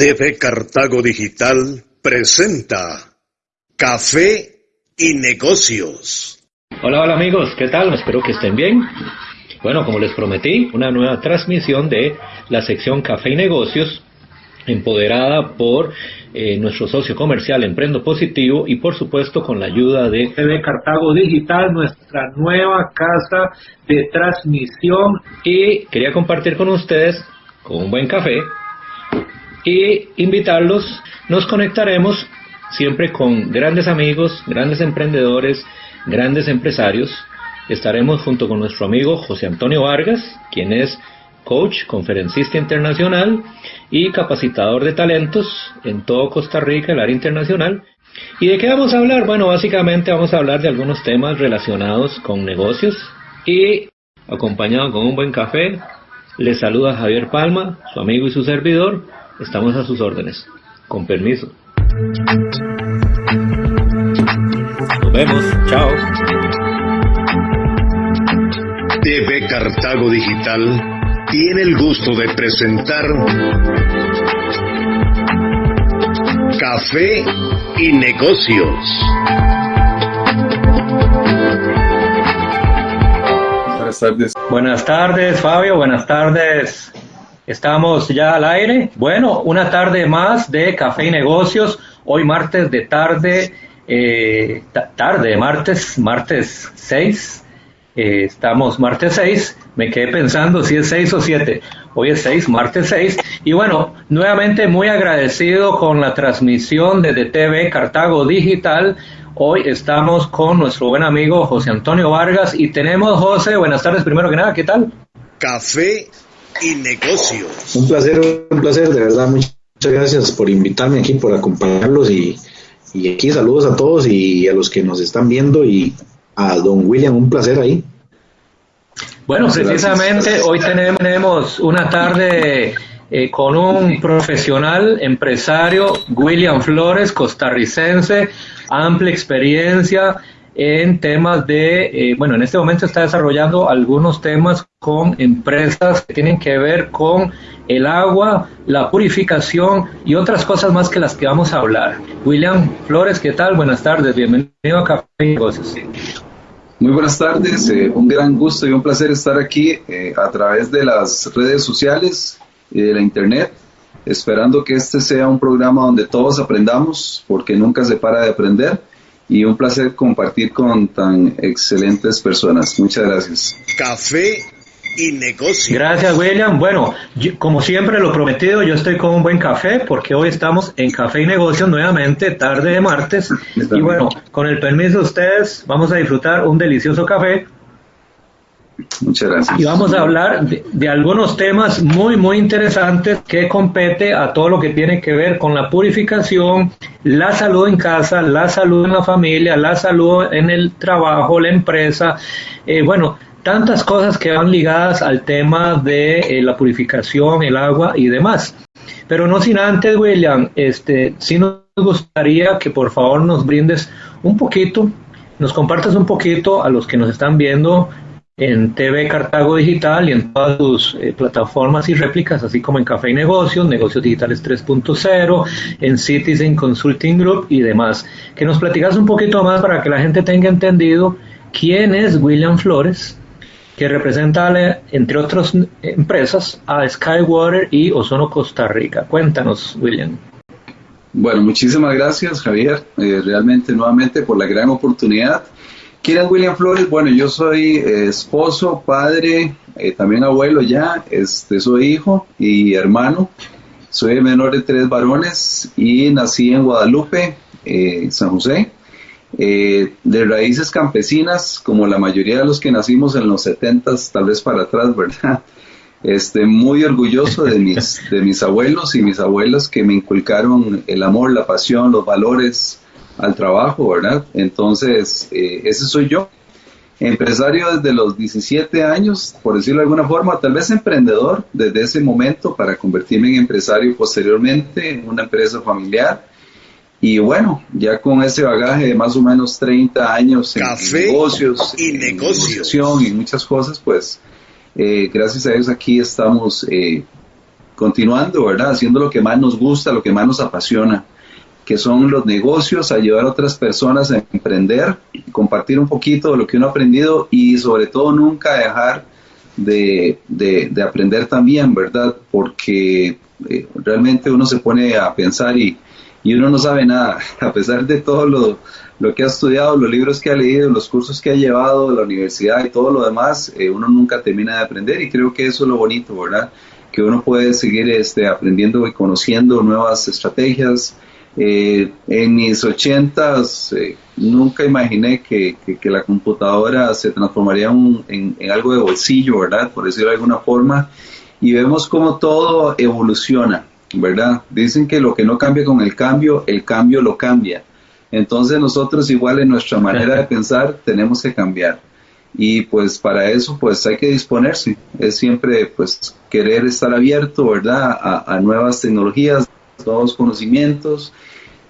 TV Cartago Digital presenta Café y Negocios. Hola, hola amigos, ¿qué tal? Espero que estén bien. Bueno, como les prometí, una nueva transmisión de la sección Café y Negocios, empoderada por eh, nuestro socio comercial Emprendo Positivo y por supuesto con la ayuda de TV Cartago Digital, nuestra nueva casa de transmisión. Y quería compartir con ustedes, con un buen café, y invitarlos. Nos conectaremos siempre con grandes amigos, grandes emprendedores, grandes empresarios. Estaremos junto con nuestro amigo José Antonio Vargas, quien es coach, conferencista internacional y capacitador de talentos en todo Costa Rica, el área internacional. ¿Y de qué vamos a hablar? Bueno, básicamente vamos a hablar de algunos temas relacionados con negocios y acompañado con un buen café. Les saluda Javier Palma, su amigo y su servidor. Estamos a sus órdenes. Con permiso. Nos vemos. Chao. TV Cartago Digital tiene el gusto de presentar Café y Negocios. Buenas tardes. Buenas tardes, Fabio. Buenas tardes, Estamos ya al aire. Bueno, una tarde más de Café y Negocios. Hoy martes de tarde, eh, tarde, martes, martes 6. Eh, estamos martes 6. Me quedé pensando si es 6 o 7. Hoy es 6, martes 6. Y bueno, nuevamente muy agradecido con la transmisión de TV Cartago Digital. Hoy estamos con nuestro buen amigo José Antonio Vargas y tenemos, José, buenas tardes primero que nada, ¿qué tal? Café y negocios. Un placer, un placer, de verdad. Muchas gracias por invitarme aquí, por acompañarlos y, y aquí saludos a todos y a los que nos están viendo y a don William, un placer ahí. Bueno, precisamente hoy tenemos una tarde eh, con un profesional empresario, William Flores, costarricense, amplia experiencia en temas de, eh, bueno, en este momento está desarrollando algunos temas con empresas que tienen que ver con el agua, la purificación y otras cosas más que las que vamos a hablar. William Flores, ¿qué tal? Buenas tardes, bienvenido a Café y Negocios. Muy buenas tardes, eh, un gran gusto y un placer estar aquí eh, a través de las redes sociales y de la internet, esperando que este sea un programa donde todos aprendamos, porque nunca se para de aprender y un placer compartir con tan excelentes personas. Muchas gracias. Café y negocio. Gracias, William. Bueno, como siempre lo prometido, yo estoy con un buen café porque hoy estamos en Café y Negocios nuevamente, tarde de martes. y bueno, con el permiso de ustedes, vamos a disfrutar un delicioso café Muchas gracias. Y vamos a hablar de, algunos temas muy, muy interesantes que compete a todo lo que tiene que ver con la purificación, la salud en casa, la salud en la familia, la salud en el trabajo, la empresa. Eh, bueno, tantas cosas que van ligadas al tema de eh, la purificación, el agua y demás. Pero no sin antes, William, este, sí nos gustaría que por favor nos brindes un poquito, nos compartas un poquito a los que nos están viendo en TV Cartago Digital y en todas sus eh, plataformas y réplicas, así como en Café y Negocios, Negocios Digitales 3.0, en Citizen Consulting Group y demás. Que nos platicas un poquito más para que la gente tenga entendido quién es William Flores, que representa, entre otras empresas, a Skywater y Ozono Costa Rica. Cuéntanos, William. Bueno, muchísimas gracias, Javier, eh, realmente nuevamente por la gran oportunidad. ¿Quién es William Flores? Bueno, yo soy eh, esposo, padre, eh, también abuelo ya, este, soy hijo y hermano. Soy menor de tres varones y nací en Guadalupe, eh, San José. de raíces campesinas, como la mayoría de los que nacimos en los 70 tal vez para atrás, ¿verdad? Este, muy orgulloso de mis abuelos y mis abuelas que me inculcaron el amor, la pasión, los valores, al trabajo, ¿verdad? Entonces, eh, ese soy yo. Empresario desde los 17 años, por decirlo de alguna forma, tal vez emprendedor desde ese momento para convertirme en empresario posteriormente en una empresa familiar. Y bueno, ya con ese bagaje de más o menos 30 años en, negocios, y en negocios. y muchas cosas, pues eh, gracias a Dios aquí estamos eh, continuando, ¿verdad? Haciendo lo que más nos gusta, lo que más nos apasiona, que son los negocios, ayudar a otras personas a emprender, compartir un poquito de lo que uno ha aprendido y sobre todo nunca dejar de, de, aprender también, ¿verdad? Porque eh, realmente uno se pone a pensar y, y, uno no sabe nada, a pesar de todo lo, lo, que ha estudiado, los libros que ha leído, los cursos que ha llevado, la universidad y todo lo demás, eh, uno nunca termina de aprender y creo que eso es lo bonito, ¿verdad? Que uno puede seguir este, aprendiendo y conociendo nuevas estrategias, eh, en mis ochentas eh, nunca imaginé que, la computadora se transformaría en, algo de bolsillo, ¿verdad? Por decirlo de alguna forma. Y vemos cómo todo evoluciona, ¿verdad? Dicen que lo que no cambia con el cambio, el cambio lo cambia. Entonces nosotros igual en nuestra manera de pensar tenemos que cambiar. Y pues para eso pues hay que disponerse. Es siempre pues querer estar abierto, ¿verdad? A, a nuevas tecnologías, nuevos conocimientos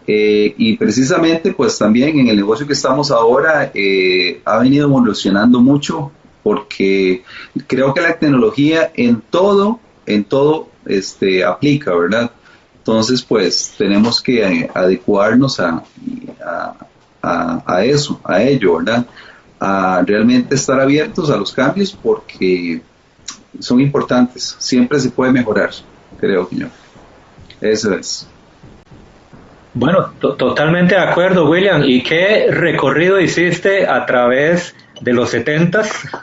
eh, y precisamente, pues también en el negocio que estamos ahora eh, ha venido evolucionando mucho porque creo que la tecnología en todo, en todo este, aplica, ¿verdad? Entonces, pues tenemos que eh, adecuarnos a, a, a, eso, a ello, ¿verdad? A realmente estar abiertos a los cambios porque son importantes. Siempre se puede mejorar, creo que yo. Eso es. Bueno, totalmente de acuerdo, William. ¿Y qué recorrido hiciste a través de los 70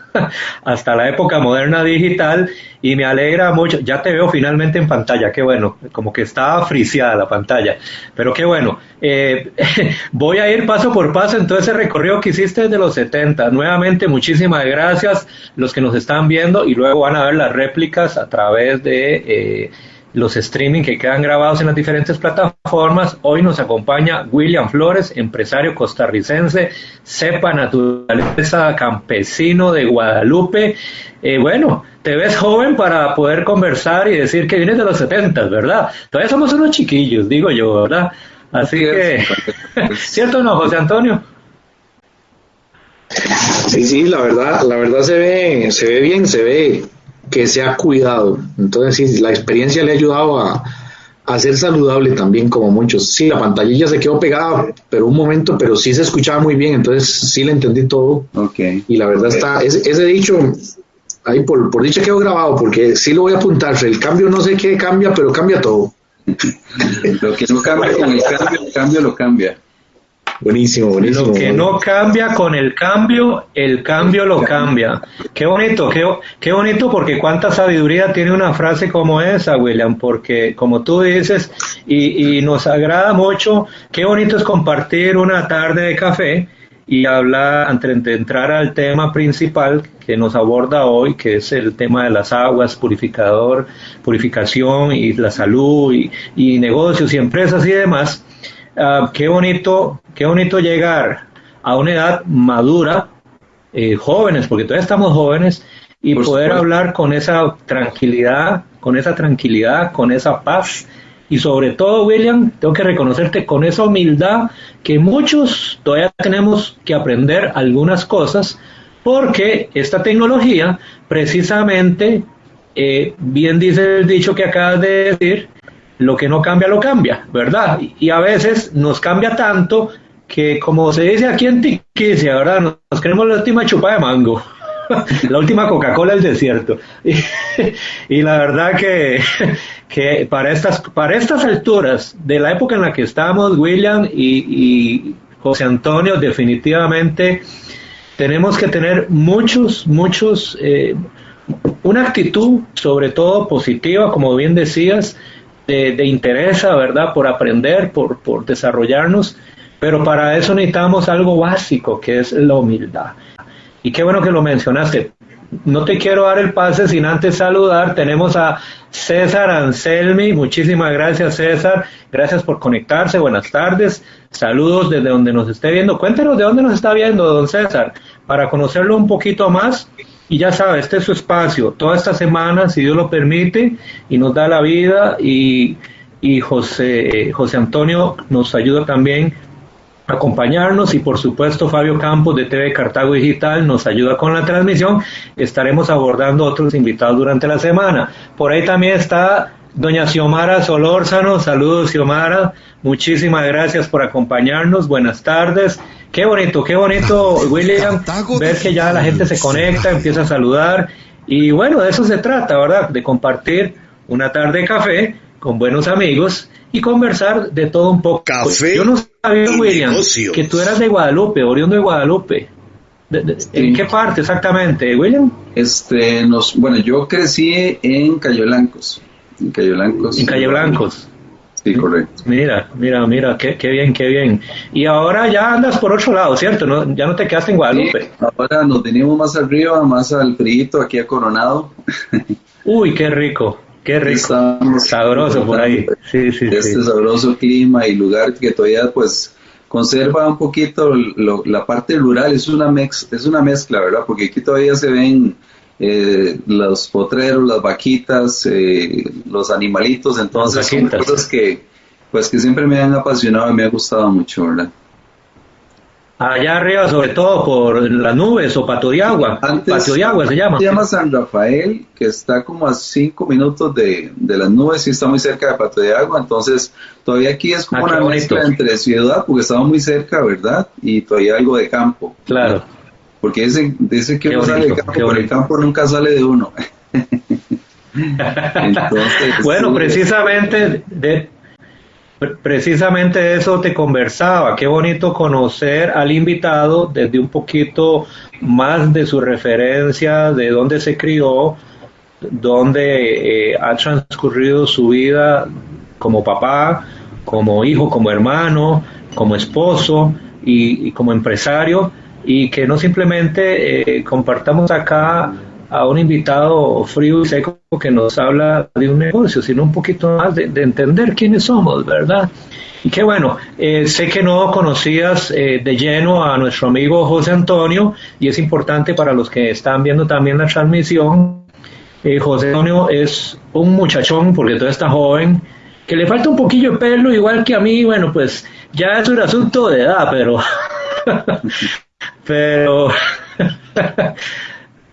hasta la época moderna digital? Y me alegra mucho, ya te veo finalmente en pantalla, qué bueno, como que estaba friciada la pantalla, pero qué bueno. Eh, voy a ir paso por paso en todo ese recorrido que hiciste desde los 70. Nuevamente, muchísimas gracias los que nos están viendo y luego van a ver las réplicas a través de... Eh, los streaming que quedan grabados en las diferentes plataformas. Hoy nos acompaña William Flores, empresario costarricense, cepa naturaleza, campesino de Guadalupe. Eh, bueno, te ves joven para poder conversar y decir que vienes de los 70, ¿verdad? Todavía somos unos chiquillos, digo yo, ¿verdad? Así que, ¿cierto o no, José Antonio? Sí, sí, la verdad, la verdad se ve, se ve bien, se ve que se ha cuidado. Entonces, sí, la experiencia le ha ayudado a, a ser saludable también, como muchos. Sí, la pantallilla se quedó pegada, pero un momento, pero sí se escuchaba muy bien, entonces sí le entendí todo. Okay. Y la verdad está, ese, ese, dicho, ahí por, por dicho quedó grabado, porque sí lo voy a apuntar. El cambio no sé qué cambia, pero cambia todo. lo que no cambia con el cambio, el cambio lo cambia. Buenísimo, buenísimo. Lo que no cambia con el cambio, el cambio lo cambia. Qué bonito, qué, qué bonito porque cuánta sabiduría tiene una frase como esa, William, porque como tú dices, y, y nos agrada mucho, qué bonito es compartir una tarde de café y hablar, antes de entrar al tema principal que nos aborda hoy, que es el tema de las aguas, purificador, purificación y la salud y, y negocios y empresas y demás, Ah, qué bonito, qué bonito llegar a una edad madura, eh, jóvenes, porque todavía estamos jóvenes, y poder hablar con esa tranquilidad, con esa tranquilidad, con esa paz, y sobre todo, William, tengo que reconocerte con esa humildad que muchos todavía tenemos que aprender algunas cosas, porque esta tecnología, precisamente, eh, bien dice el dicho que acabas de decir, lo que no cambia lo cambia, ¿verdad? Y a veces nos cambia tanto que como se dice aquí en Tiquicia, ¿verdad? Nos queremos la última chupa de mango, la última Coca-Cola del desierto. Y, la verdad que, que, para, estas, para estas alturas de la época en la que estamos, William y, José Antonio, definitivamente tenemos que tener muchos, muchos, eh, una actitud sobre todo positiva, como bien decías, de, de interés, ¿verdad? Por aprender, por, por desarrollarnos, pero para eso necesitamos algo básico, que es la humildad. Y qué bueno que lo mencionaste. No te quiero dar el pase sin antes saludar. Tenemos a César Anselmi. Muchísimas gracias, César. Gracias por conectarse. Buenas tardes. Saludos desde donde nos esté viendo. Cuéntenos de dónde nos está viendo, don César, para conocerlo un poquito más y ya sabe, este es su espacio. Toda esta semana, si Dios lo permite y nos da la vida, y, y José, José Antonio nos ayuda también a acompañarnos y por supuesto Fabio Campos de TV Cartago Digital nos ayuda con la transmisión. Estaremos abordando otros invitados durante la semana. Por ahí también está Doña Xiomara Solórzano, saludos Xiomara, muchísimas gracias por acompañarnos, buenas tardes. Qué bonito, qué bonito, William, ver que ya la gente se conecta, empieza a saludar. Y bueno, de eso se trata, ¿verdad? De compartir una tarde de café con buenos amigos y conversar de todo un poco. Café Yo no sabía, William, negocios. que tú eras de Guadalupe, oriundo de Guadalupe. De- de- ¿En qué parte exactamente, William? Este, nos, bueno, yo crecí en Cayo Blancos. En Cayo Blancos. En Calle Blancos. Sí, correcto. Mira, mira, mira, qué, qué bien, qué bien. Y ahora ya andas por otro lado, ¿cierto? No, ya no te quedaste en Guadalupe. Sí, ahora nos venimos más arriba, más al frío, aquí a Coronado. Uy, qué rico, qué rico. Estamos Sabroso por ahí. Sí, sí, este sabroso clima y lugar que todavía pues conserva un poquito lo- la parte rural, es una, mex, es una mezcla, ¿verdad? Porque aquí todavía se ven eh, los potreros, las vaquitas, eh, los animalitos, entonces son cosas que pues que siempre me han apasionado y me ha gustado mucho, ¿verdad? Allá arriba, sobre todo por las nubes o Patio de Agua. Antes- de Agua se llama. Se llama San Rafael, que está como a cinco minutos de, de las nubes y está muy cerca de Pato de Agua, entonces todavía aquí es como Ah, una mezcla entre ciudad, porque estamos muy cerca, ¿verdad? Y todavía algo de campo. Claro. Porque dicen, dicen que uno sale campo, pero el campo nunca sale de uno. Entonces, Bueno, precisamente de pre- precisamente eso te conversaba. Qué bonito conocer al invitado desde un poquito más de su referencia, de dónde se crió, dónde eh, ha transcurrido su vida como papá, como hijo, como hermano, como esposo y, y como empresario, y que no simplemente eh, compartamos acá a un invitado frío y seco que nos habla de un negocio, sino un poquito más de, de entender quiénes somos, ¿verdad? Y qué bueno, eh, sé que no conocías eh, de lleno a nuestro amigo José Antonio y es importante para los que están viendo también la transmisión. eh, José Antonio es un muchachón, porque todavía está joven, que le falta un poquillo de pelo, igual que a mí, bueno, pues ya es un asunto de edad, pero... pero...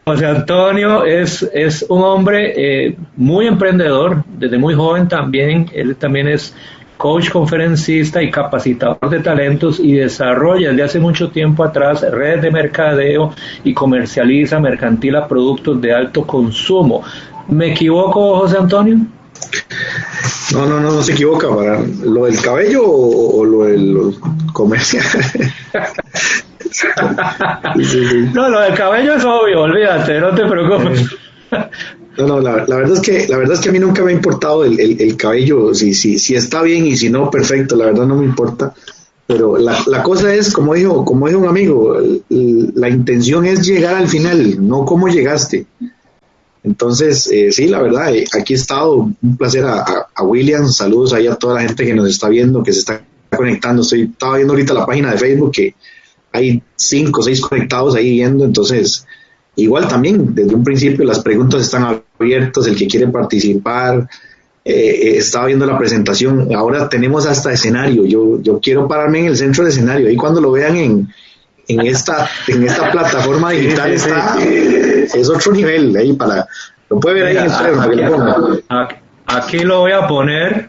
José Antonio es, es un hombre eh, muy emprendedor, desde muy joven también, él también es coach, conferencista y capacitador de talentos y desarrolla desde hace mucho tiempo atrás redes de mercadeo y comercializa mercantila productos de alto consumo. ¿Me equivoco, José Antonio? No, no, no, no se equivoca. Para lo del cabello o, o lo del comercial. Sí, sí, sí. No, lo del cabello es obvio, olvídate, no te preocupes. No, no, la, la verdad es que la verdad es que a mí nunca me ha importado el, el- el cabello, si, si, si está bien y si no, perfecto, la verdad no me importa. Pero la, la cosa es, como dijo, como dijo un amigo, la intención es llegar al final, no cómo llegaste. Entonces, eh, sí, la verdad, eh, aquí he estado, un placer a, a, a William, saludos ahí a toda la gente que nos está viendo, que se está conectando. Estoy, estaba viendo ahorita la página de Facebook que hay cinco o seis conectados ahí viendo, entonces igual también desde un principio las preguntas están abiertas, el que quiere participar, eh, eh, estaba viendo la presentación, ahora tenemos hasta escenario, yo, yo quiero pararme en el centro del escenario, ahí cuando lo vean en, en esta, en esta plataforma digital está, es otro nivel, ahí para, lo puede ver ahí en el que le ponga. Aquí, aquí lo voy a poner,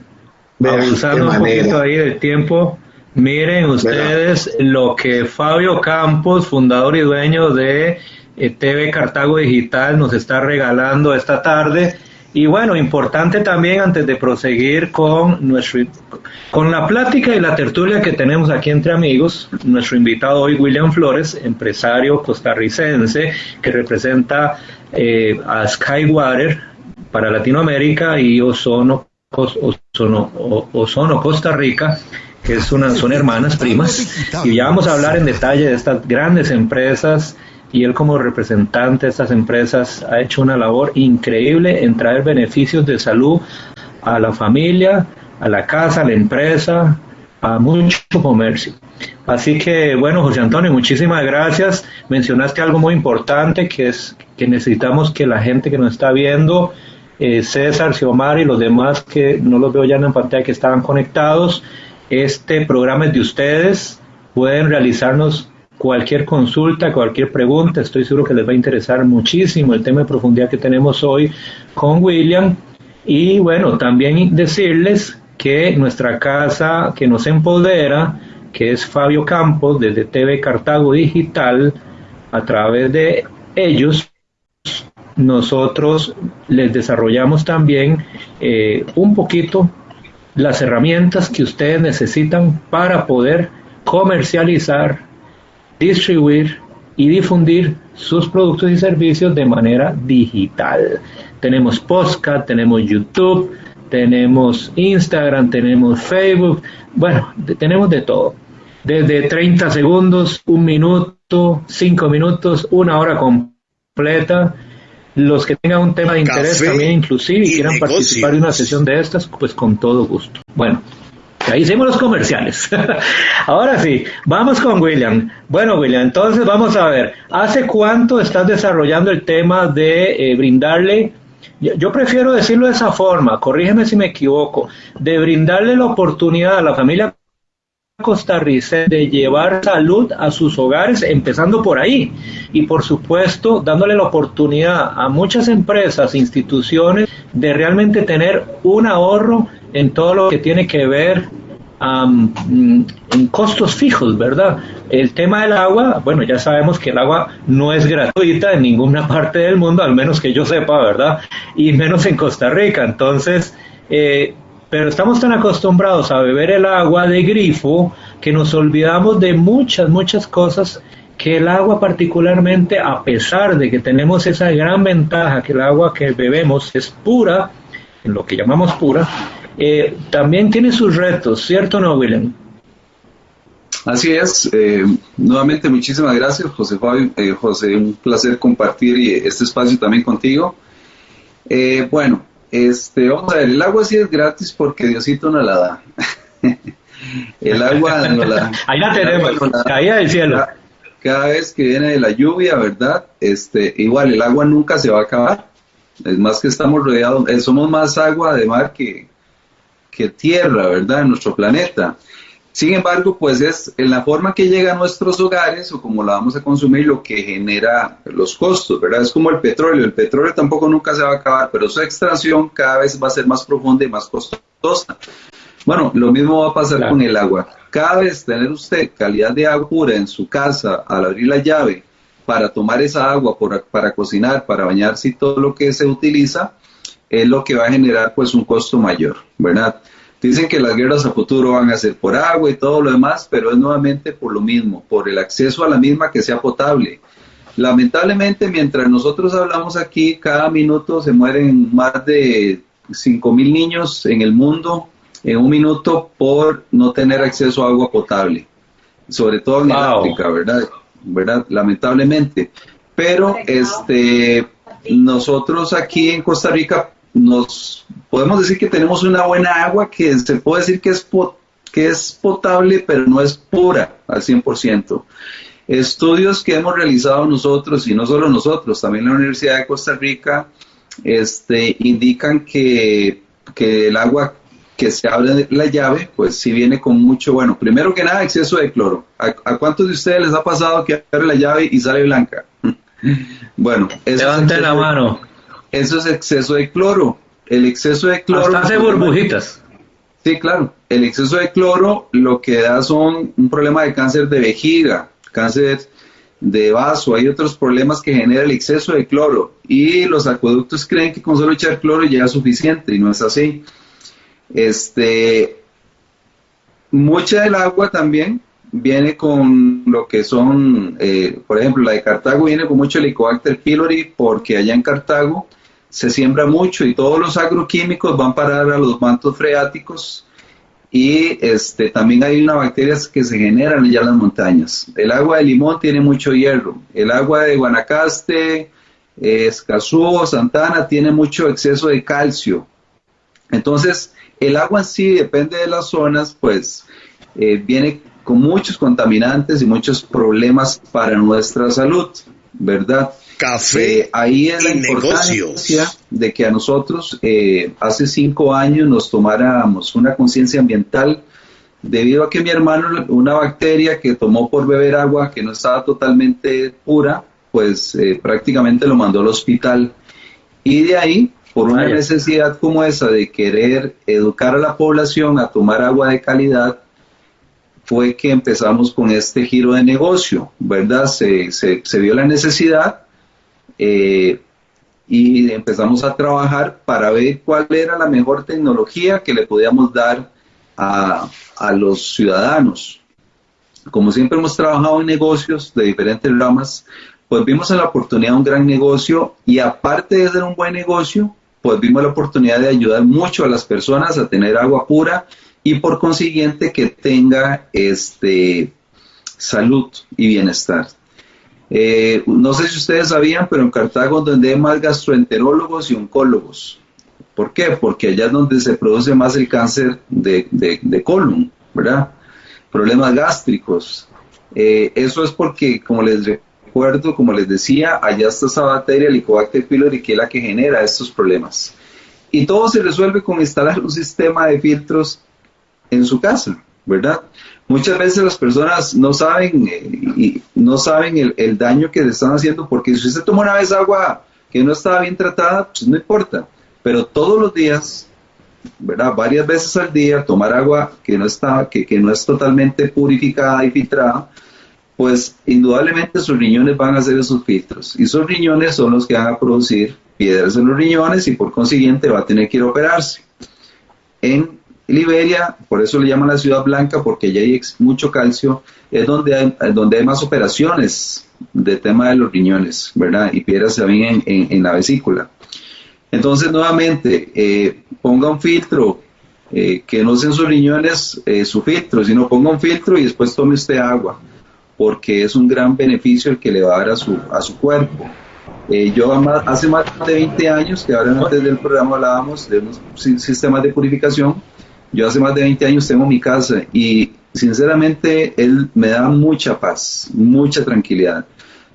abusando un poquito ahí del tiempo. Miren ustedes lo que Fabio Campos, fundador y dueño de eh, TV Cartago Digital, nos está regalando esta tarde. Y bueno, importante también antes de proseguir con nuestro con la plática y la tertulia que tenemos aquí entre amigos, nuestro invitado hoy William Flores, empresario costarricense que representa eh, a Skywater para Latinoamérica y Ozono, Ozono Costa Rica, que es son hermanas primas. Y ya vamos a hablar en detalle de estas grandes empresas y él como representante de estas empresas ha hecho una labor increíble en traer beneficios de salud a la familia, a la casa, a la empresa, a mucho comercio. Así que, bueno, José Antonio, muchísimas gracias. Mencionaste algo muy importante, que es que necesitamos que la gente que nos está viendo, eh, César, Xiomara y los demás que no los veo ya en la pantalla que estaban conectados, este programa es de ustedes. Pueden realizarnos cualquier consulta, cualquier pregunta. Estoy seguro que les va a interesar muchísimo el tema de profundidad que tenemos hoy con William. Y bueno, también decirles que nuestra casa que nos empodera, que es Fabio Campos, desde TV Cartago Digital, a través de ellos, nosotros les desarrollamos también eh, un poquito las herramientas que ustedes necesitan para poder comercializar, distribuir y difundir sus productos y servicios de manera digital. Tenemos podcast, tenemos YouTube, tenemos Instagram, tenemos Facebook, bueno, tenemos de todo. Desde 30 segundos, un minuto, cinco minutos, una hora completa. Los que tengan un tema de interés también inclusive y, quieran participar de una sesión de estas, pues con todo gusto. Bueno, Ahí hicimos los comerciales. Ahora sí, vamos con William. Bueno, William, entonces vamos a ver, ¿hace cuánto estás desarrollando el tema de eh, brindarle, yo prefiero decirlo de esa forma, corrígeme si me equivoco, de brindarle la oportunidad a la familia costarricense de llevar salud a sus hogares, empezando por ahí. Y por supuesto, dándole la oportunidad a muchas empresas, instituciones, de realmente tener un ahorro en todo lo que tiene que ver mm, en costos fijos, ¿verdad? El tema del agua, bueno, ya sabemos que el agua no es gratuita en ninguna parte del mundo, al menos que yo sepa, ¿verdad? Y menos en Costa Rica. Entonces, eh, pero estamos tan acostumbrados a beber el agua de grifo que nos olvidamos de muchas, muchas cosas que el agua particularmente, a pesar de que tenemos esa gran ventaja que el agua que bebemos es pura, en lo que llamamos pura, eh, también tiene sus retos, ¿cierto no, William? Así es. Eh, nuevamente, muchísimas gracias, José Fabio. Eh, José, un placer compartir este espacio también contigo. bueno, este, vamos a ver, el agua sí es gratis porque Diosito nos la da. el agua nos la Ahí la tenemos, caída del cielo. Cada, vez que viene de la lluvia, ¿verdad? Este, igual el agua nunca se va a acabar. Es más que estamos rodeados, eh, somos más agua de mar que, que tierra, ¿verdad? En nuestro planeta. Sin embargo, pues es en la forma que llega a nuestros hogares o como la vamos a consumir lo que genera los costos, ¿verdad? Es como el petróleo. El petróleo tampoco nunca se va a acabar, pero su extracción cada vez va a ser más profunda y más costosa. Bueno, lo mismo va a pasar con el agua. Cada vez tener usted calidad de agua pura en su casa al abrir la llave para tomar esa agua para cocinar, para bañarse y todo lo que se utiliza, es lo que va a generar pues un costo mayor, ¿verdad? Dicen que las guerras a futuro van a ser por agua y todo lo demás, pero es nuevamente por lo mismo, por el acceso a la misma que sea potable. Lamentablemente, mientras nosotros hablamos aquí, cada minuto se mueren más de 5 mil niños en el mundo en un minuto por no tener acceso a agua potable, sobre todo en África, ¿verdad? ¿verdad? Lamentablemente. Pero este, nosotros aquí en Costa Rica nos podemos decir que tenemos una buena agua que se puede decir que es, que es potable, pero no es pura al 100%. Estudios que hemos realizado nosotros, y no solo nosotros, también la Universidad de Costa Rica, este, indican que, que el agua que se abre la llave, pues sí viene con mucho, bueno, primero que nada, exceso de cloro. ¿A, cuántos de ustedes les ha pasado que abre la llave y sale blanca? bueno, eso Levante la mano eso es exceso de cloro. El exceso de cloro... hace burbujitas. Sí, claro. El exceso de cloro lo que da son un problema de cáncer de vejiga, cáncer de vaso, hay otros problemas que genera el exceso de cloro y los acueductos creen que con solo echar cloro ya es suficiente y no es así. Este, mucha del agua también viene con lo que son, eh, por ejemplo, la de Cartago viene con mucho Helicobacter pylori porque allá en Cartago se siembra mucho y todos los agroquímicos van a parar a los mantos freáticos y este, también hay unas bacterias que se generan allá en las montañas. El agua de limón tiene mucho hierro, el agua de Guanacaste, Escazú, Santana tiene mucho exceso de calcio. Entonces, el agua en sí, depende de las zonas, pues eh, viene con muchos contaminantes y muchos problemas para nuestra salud, ¿verdad? Café. Ahí es la importancia de que a nosotros eh, hace cinco años nos tomáramos una conciencia ambiental debido a que mi hermano, una bacteria que tomó por beber agua que no estaba totalmente pura, pues eh, prácticamente lo mandó al hospital. Y de ahí por una necesidad como esa de querer educar a la población a tomar agua de calidad, fue que empezamos con este giro de negocio, ¿verdad? Se, se, vio la necesidad eh, y empezamos a trabajar para ver cuál era la mejor tecnología que le podíamos dar a, a los ciudadanos. Como siempre hemos trabajado en negocios de diferentes ramas, pues vimos la oportunidad un gran negocio y aparte de ser un buen negocio, pues vimos la oportunidad de ayudar mucho a las personas a tener agua pura y por consiguiente que tenga este, salud y bienestar. Eh, no sé si ustedes sabían, pero en Cartago donde hay más gastroenterólogos y oncólogos. ¿Por qué? Porque allá es donde se produce más el cáncer de, colon, ¿verdad? Problemas gástricos. Eh, eso es porque, como les recuerdo, como les decía, allá está esa bacteria, Helicobacter pylori, que es la que genera estos problemas. Y todo se resuelve con instalar un sistema de filtros en su casa, ¿verdad? Muchas veces las personas no saben eh, no saben el, el, daño que le están haciendo porque si usted toma una vez agua que no estaba bien tratada, pues no importa. Pero todos los días, ¿verdad? Varias veces al día, tomar agua que no está, que, que no es totalmente purificada y filtrada, pues indudablemente sus riñones van a hacer esos filtros. Y sus riñones son los que van a producir piedras en los riñones y por consiguiente va a tener que ir a operarse. En Liberia, por eso le llaman la ciudad blanca, porque allá hay mucho calcio, es donde hay, donde hay más operaciones de tema de los riñones, ¿verdad? Y piedras también en, la vesícula. Entonces, nuevamente, eh, ponga un filtro, eh, que no sean sus riñones eh, su filtro, sino ponga un filtro y después tome usted agua, porque es un gran beneficio el que le va a dar a su, a su cuerpo. yo hace más de 20 años, que ahora antes del programa hablábamos de unos sistemas de purificación, yo hace más de 20 años tengo mi casa y sinceramente él me da mucha paz, mucha tranquilidad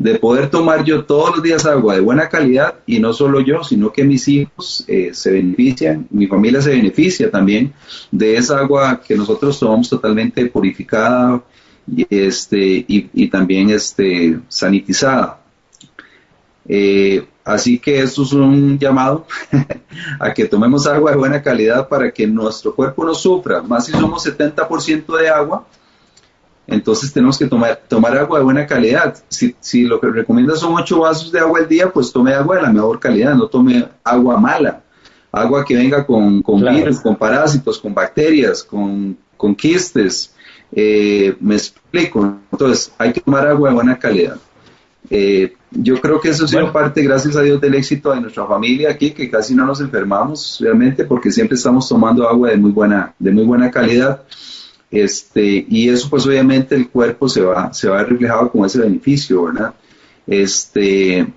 de poder tomar yo todos los días agua de buena calidad y no solo yo, sino que mis hijos eh, se benefician, mi familia se beneficia también de esa agua que nosotros tomamos totalmente purificada y, este, y, también este, sanitizada. Eh, Así que esto es un llamado a que tomemos agua de buena calidad para que nuestro cuerpo no sufra. Más si somos 70% de agua, entonces tenemos que tomar, tomar agua de buena calidad. Si, si, lo que recomienda son 8 vasos de agua al día, pues tome agua de la mejor calidad, no tome agua mala. Agua que venga con, con virus, con parásitos, con bacterias, con, con quistes. Eh, me explico. Entonces, hay que tomar agua de buena calidad. Eh, yo creo que eso ha sido parte, gracias a Dios, del éxito de nuestra familia aquí, que casi no nos enfermamos realmente porque siempre estamos tomando agua de muy buena, de muy buena calidad. Este, y eso pues obviamente el cuerpo se va, se va reflejado con ese beneficio, ¿verdad? Este,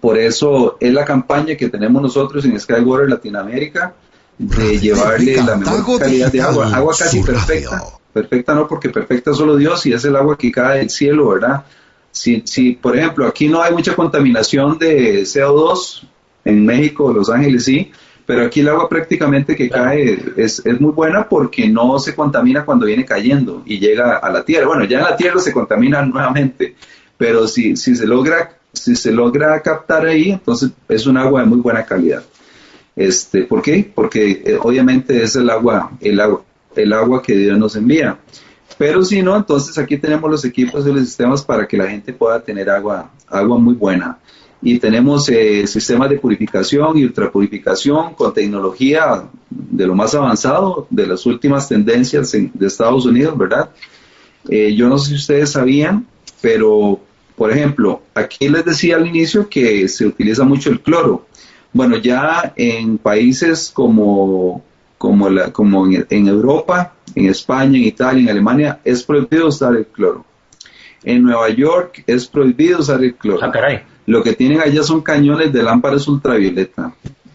por eso es la campaña que tenemos nosotros en Skywater Latinoamérica de llevarle la mejor calidad de agua, agua casi perfecta, perfecta no porque perfecta solo Dios y es el agua que cae del cielo, ¿verdad? Si, si, por ejemplo, aquí no hay mucha contaminación de CO2, en México, Los Ángeles sí, pero aquí el agua prácticamente que cae es, es, muy buena porque no se contamina cuando viene cayendo y llega a la tierra. Bueno, ya en la tierra se contamina nuevamente, pero si, si, se, logra, si se logra captar ahí, entonces es un agua de muy buena calidad. Este, ¿Por qué? Porque eh, obviamente es el agua, el agua, el agua que Dios nos envía. Pero si no, entonces aquí tenemos los equipos y los sistemas para que la gente pueda tener agua, agua muy buena. Y tenemos eh, sistemas de purificación y ultrapurificación con tecnología de lo más avanzado, de las últimas tendencias de Estados Unidos, ¿verdad? Eh, yo no sé si ustedes sabían, pero, por ejemplo, aquí les decía al inicio que se utiliza mucho el cloro. Bueno, ya en países como como, la, como en, Europa, en España, en Italia, en Alemania, es prohibido usar el cloro. En Nueva York es prohibido usar el cloro. Ah, caray. Lo que tienen allá son cañones de lámparas ultravioleta.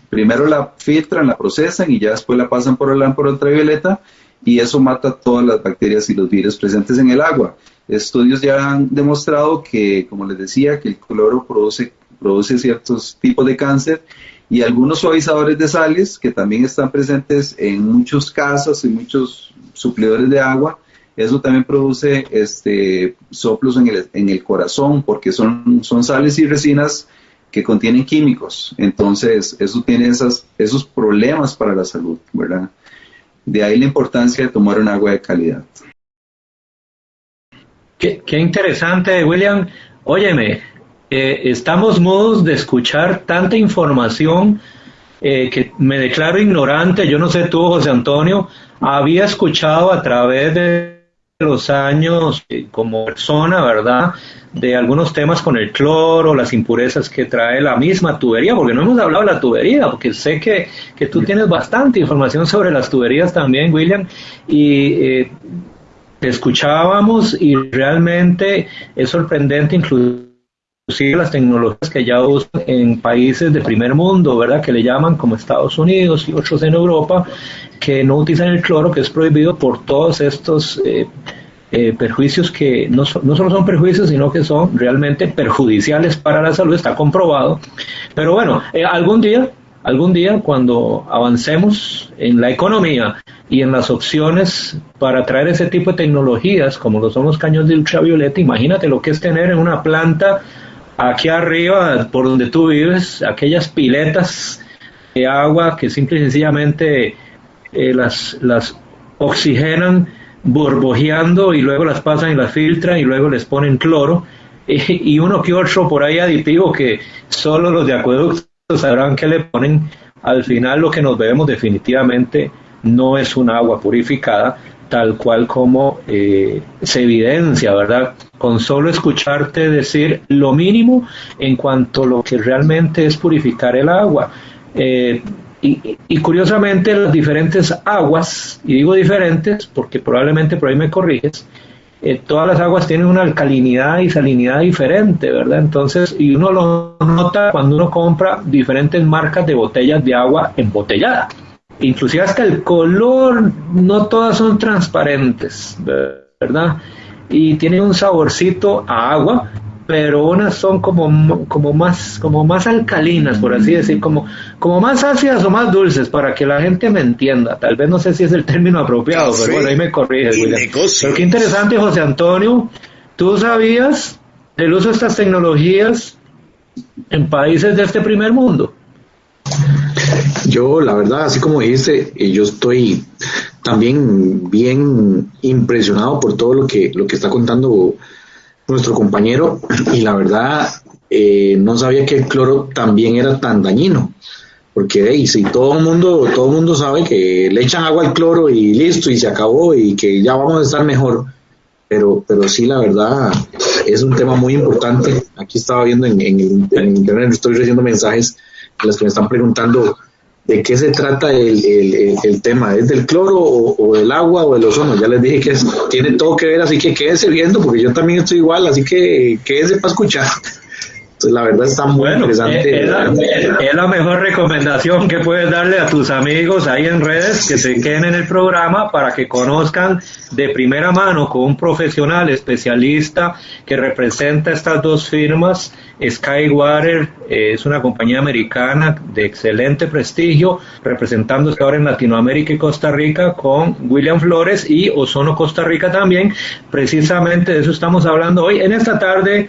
Primero la filtran, la procesan y ya después la pasan por el lámpara ultravioleta y eso mata todas las bacterias y los virus presentes en el agua. Estudios ya han demostrado que, como les decía, que el cloro produce, produce ciertos tipos de cáncer y algunos suavizadores de sales que también están presentes en muchos casas y muchos suplidores de agua. Eso también produce este, soplos en el, corazón porque son, son sales y resinas que contienen químicos. Entonces, eso tiene esas, esos problemas para la salud, ¿verdad? De ahí la importancia de tomar un agua de calidad. Qué, interesante, William. Óyeme, eh, estamos mudos de escuchar tanta información eh, que me declaro ignorante. Yo no sé tú, José Antonio, había escuchado a través de los años eh, como persona, ¿verdad? De algunos temas con el cloro, las impurezas que trae la misma tubería, porque no hemos hablado de la tubería, porque sé que, que tú tienes bastante información sobre las tuberías también, William, y eh, te escuchábamos y realmente es sorprendente incluso inclusive las tecnologías que ya usan en países de primer mundo, ¿verdad? Que le llaman como Estados Unidos y otros en Europa, que no utilizan el cloro, que es prohibido por todos estos eh, eh, perjuicios que no, no, solo son perjuicios, sino que son realmente perjudiciales para la salud, está comprobado. Pero bueno, eh, algún día, algún día cuando avancemos en la economía y en las opciones para traer ese tipo de tecnologías, como lo son los caños de ultravioleta, imagínate lo que es tener en una planta aquí arriba, por donde tú vives, aquellas piletas de agua que simple y sencillamente eh, las, las oxigenan burbujeando y luego las pasan y las filtran y luego les ponen cloro. Y, uno que otro por ahí aditivo que solo los de acueductos sabrán que le ponen. Al final lo que nos bebemos definitivamente no es un agua purificada tal cual como eh, se evidencia, ¿verdad? Con solo escucharte decir lo mínimo en cuanto a lo que realmente es purificar el agua. Eh, y, curiosamente las diferentes aguas, y digo diferentes porque probablemente por ahí me corriges, eh, todas las aguas tienen una alcalinidad y salinidad diferente, ¿verdad? Entonces, y uno lo nota cuando uno compra diferentes marcas de botellas de agua embotellada inclusive hasta el color, no todas son transparentes, ¿verdad? Y tienen un saborcito a agua, pero unas son como, como, más, como más alcalinas, por así decir, como, como más ácidas o más dulces, para que la gente me entienda. Tal vez no sé si es el término apropiado, pero bueno, ahí me corrige. Pero qué interesante, José Antonio. ¿Tú sabías del uso de estas tecnologías en países de este primer mundo? Yo, la verdad, así como dijiste, eh, yo estoy también bien impresionado por todo lo que, lo que está contando nuestro compañero. Y la verdad eh, no sabía que el cloro también era tan dañino. Porque si todo el mundo todo mundo sabe que le echan agua al cloro y listo y se acabó y que ya vamos a estar mejor. Pero pero sí la verdad es un tema muy importante. Aquí estaba viendo en, en, en internet estoy recibiendo mensajes los que me están preguntando de qué se trata el, el, tema, ¿es del cloro o, del agua o del ozono? Ya les dije que tiene todo que ver, así que quédese viendo, porque yo también estoy igual, así que quédese para escuchar. Entonces, la verdad está muy interesante. Es la, es la, mejor recomendación que puedes darle a tus amigos ahí en redes que se queden en el programa para que conozcan de primera mano con un profesional especialista que representa estas dos firmas. Skywater eh, es una compañía americana de excelente prestigio, representándose ahora en Latinoamérica y Costa Rica con William Flores y Ozono Costa Rica también. Precisamente de eso estamos hablando hoy en esta tarde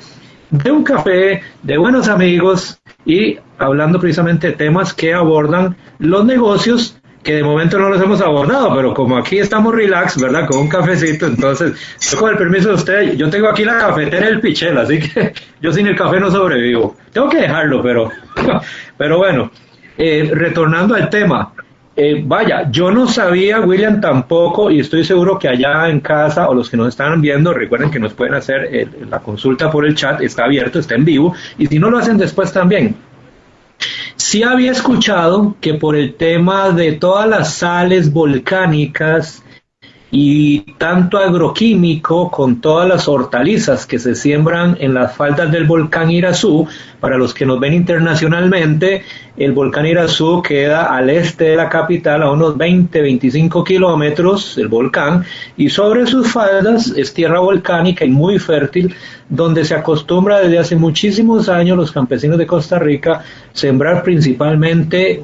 de un café, de buenos amigos y hablando precisamente de temas que abordan los negocios que de momento no los hemos abordado, pero como aquí estamos relax, ¿verdad? Con un cafecito, entonces, con el permiso de usted, yo tengo aquí la cafetera el pichel, así que yo sin el café no sobrevivo. Tengo que dejarlo, pero, pero bueno, eh, retornando al tema, eh, vaya, yo no sabía, William, tampoco, y estoy seguro que allá en casa o los que nos están viendo, recuerden que nos pueden hacer la consulta por el chat, está abierto, está en vivo, y si no lo hacen después también. Sí había escuchado que por el tema de todas las sales volcánicas y tanto agroquímico con todas las hortalizas que se siembran en las faldas del volcán Irazú. Para los que nos ven internacionalmente, el volcán Irazú queda al este de la capital a unos 20-25 kilómetros, el volcán, y sobre sus faldas es tierra volcánica y muy fértil, donde se acostumbra desde hace muchísimos años los campesinos de Costa Rica sembrar principalmente,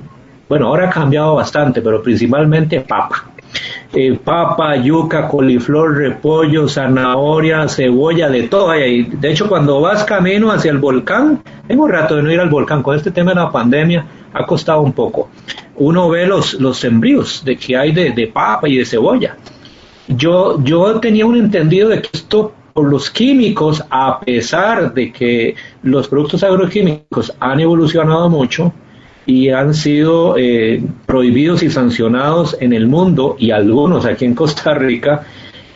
bueno, ahora ha cambiado bastante, pero principalmente papa eh, papa, yuca, coliflor, repollo, zanahoria, cebolla, de todo ahí. De hecho, cuando vas camino hacia el volcán, tengo un rato de no ir al volcán, con este tema de la pandemia ha costado un poco. Uno ve los, los sembríos de que hay de, de papa y de cebolla. Yo, yo tenía un entendido de que esto por los químicos, a pesar de que los productos agroquímicos han evolucionado mucho y han sido eh, prohibidos y sancionados en el mundo y algunos aquí en Costa Rica,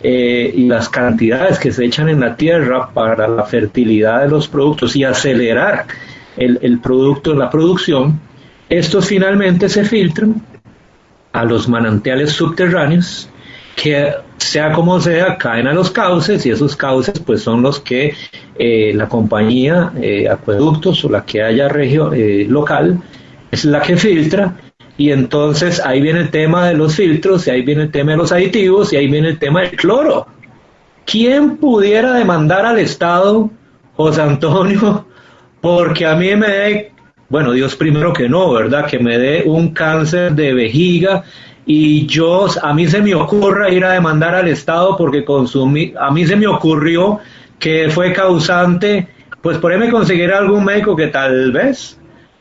eh, y las cantidades que se echan en la tierra para la fertilidad de los productos y acelerar el, el producto, la producción, estos finalmente se filtran a los manantiales subterráneos que sea como sea, caen a los cauces y esos cauces pues son los que eh, la compañía eh, acueductos o la que haya regio, eh, local es la que filtra y entonces ahí viene el tema de los filtros y ahí viene el tema de los aditivos y ahí viene el tema del cloro. ¿Quién pudiera demandar al Estado, José Antonio, porque a mí me dé, bueno, Dios primero que no, ¿verdad? Que me dé un cáncer de vejiga y yo, a mí se me ocurre ir a demandar al Estado porque consumí, a mí se me ocurrió que fue causante, pues por ahí me conseguiré algún médico que tal vez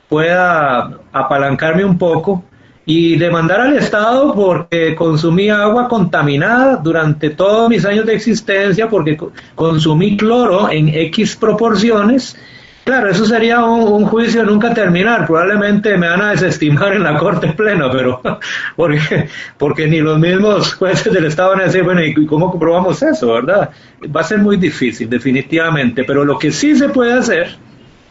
pueda apalancarme un poco y demandar al Estado porque consumí agua contaminada durante todos mis años de existencia, porque consumí cloro en X proporciones Claro, eso sería un, juicio nunca terminar. Probablemente me van a desestimar en la corte plena, pero porque, porque ni los mismos jueces del Estado van a decir, bueno, ¿y cómo comprobamos eso, verdad? Va a ser muy difícil, definitivamente. Pero lo que sí se puede hacer,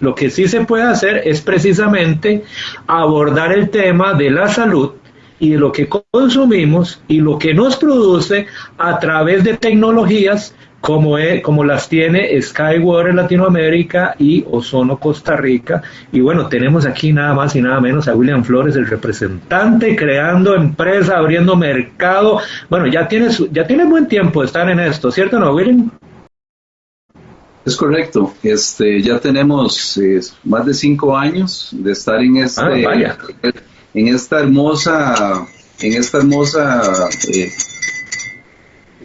lo que sí se puede hacer es precisamente abordar el tema de la salud y de lo que consumimos y lo que nos produce a través de tecnologías como, como las tiene Skywater Latinoamérica y Ozono Costa Rica. Y bueno, tenemos aquí nada más y nada menos a William Flores, el representante, creando empresa, abriendo mercado. Bueno, ya tienes, ya tiene buen tiempo de estar en esto, ¿cierto no, William? Es correcto. Este, ya tenemos eh, más de cinco años de estar en este, ah, en esta hermosa, en esta hermosa eh,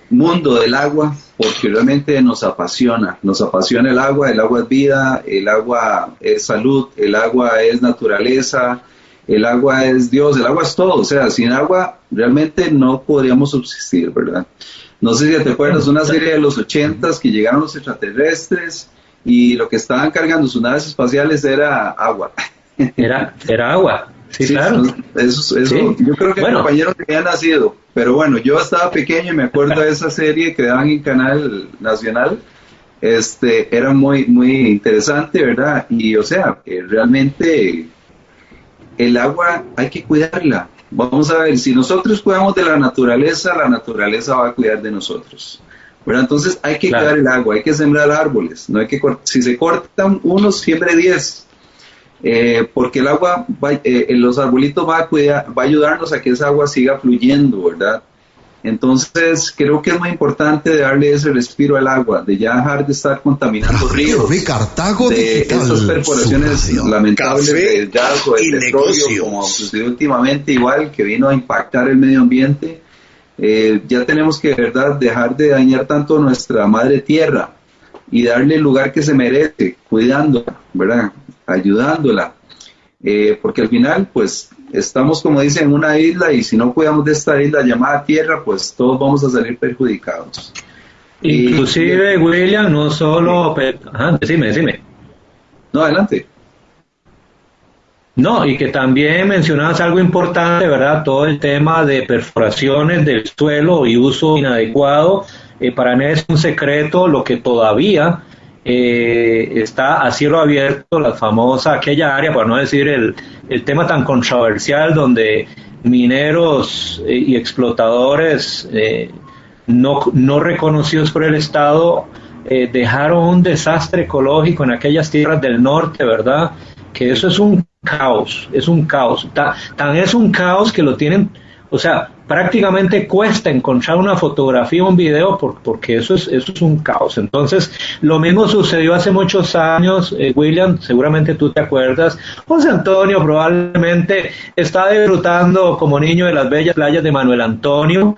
mundo del agua porque realmente nos apasiona, nos apasiona el agua, el agua es vida, el agua es salud, el agua es naturaleza, el agua es Dios, el agua es todo, o sea, sin agua realmente no podríamos subsistir, ¿verdad? No sé si te acuerdas, una serie de los ochentas que llegaron los extraterrestres y lo que estaban cargando sus naves espaciales era agua. Era, era agua. Sí, claro. Eso, eso, Yo creo que bueno. compañeros que había nacido, pero bueno, yo estaba pequeño y me acuerdo de esa serie que daban en Canal Nacional. Este, era muy, muy interesante, ¿verdad? Y o sea, realmente el agua hay que cuidarla. Vamos a ver, si nosotros cuidamos de la naturaleza, la naturaleza va a cuidar de nosotros. ¿verdad? Entonces hay que cuidar el agua, hay que sembrar árboles, no hay que si se cortan unos, siempre diez eh, porque el agua, va, eh, los arbolitos va a, cuidar, va a ayudarnos a que esa agua siga fluyendo, ¿verdad? Entonces, creo que es muy importante darle ese respiro al agua, de ya dejar de estar contaminando ríos, de esas perforaciones lamentables del gas o del petróleo, como sucedió últimamente, igual que vino a impactar el medio ambiente. Eh, ya tenemos que, verdad, dejar de dañar tanto nuestra madre tierra y darle el lugar que se merece, cuidándola, ¿verdad? ayudándola, eh, porque al final, pues, estamos, como dicen, en una isla y si no cuidamos de esta isla llamada Tierra, pues todos vamos a salir perjudicados. Inclusive, William, no solo... Ajá, decime, decime. No, adelante. No, y que también mencionabas algo importante, ¿verdad? Todo el tema de perforaciones del suelo y uso inadecuado. Eh, para mí es un secreto lo que todavía eh, está a cielo abierto la famosa aquella área, para no decir el, el tema tan controversial donde mineros eh, y explotadores eh, no, no, reconocidos por el Estado dejaron un desastre ecológico en aquellas tierras del norte, ¿verdad? Que eso es un caos, es un caos. tan es un caos que lo tienen, o sea, prácticamente cuesta encontrar una fotografía o un video porque eso es, eso es un caos. Entonces, lo mismo sucedió hace muchos años, eh, William, seguramente tú te acuerdas. José Antonio probablemente está disfrutando como niño de las bellas playas de Manuel Antonio.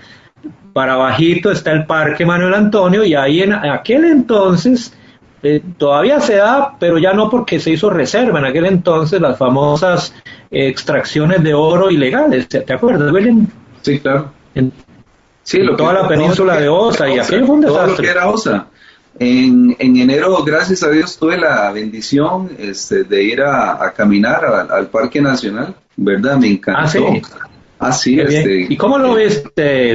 Para bajito está el Parque Manuel Antonio y ahí en aquel entonces eh, todavía se da, pero ya no porque se hizo reserva en aquel entonces las famosas extracciones de oro ilegales. ¿Te, acuerdas, William? Sí, claro. En, sí, toda la península de Osa, y aquello fue un desastre. Todo lo que era Osa. En, en, enero, gracias a Dios, tuve la bendición este, de ir a, caminar al, Parque Nacional, ¿verdad? Me encantó. Ah, sí. Este, ¿Y cómo lo ves,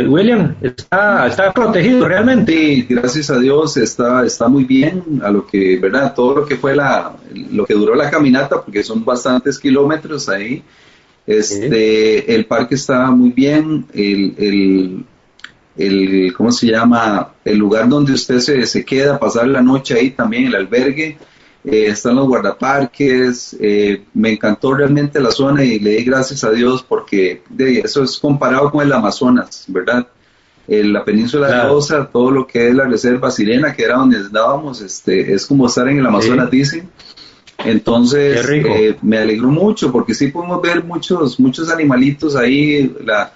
William? ¿Está, ¿Está protegido realmente? Sí, gracias a Dios está, está muy bien a lo que, ¿verdad? Todo lo que fue la, lo que duró la caminata, porque son bastantes kilómetros ahí. Este, el parque está muy bien, el, el, el, ¿cómo se llama? El lugar donde usted se, se queda, pasar la noche ahí también, el albergue, eh, están los guardaparques, eh, me encantó realmente la zona y le di gracias a Dios porque de, eso es comparado con el Amazonas, ¿verdad? En la península de Rosa, todo lo que es la reserva Sirena, que era donde estábamos, este, es como estar en el Amazonas, dicen. Entonces, eh, me alegró mucho porque sí pudimos ver muchos, muchos animalitos ahí, la,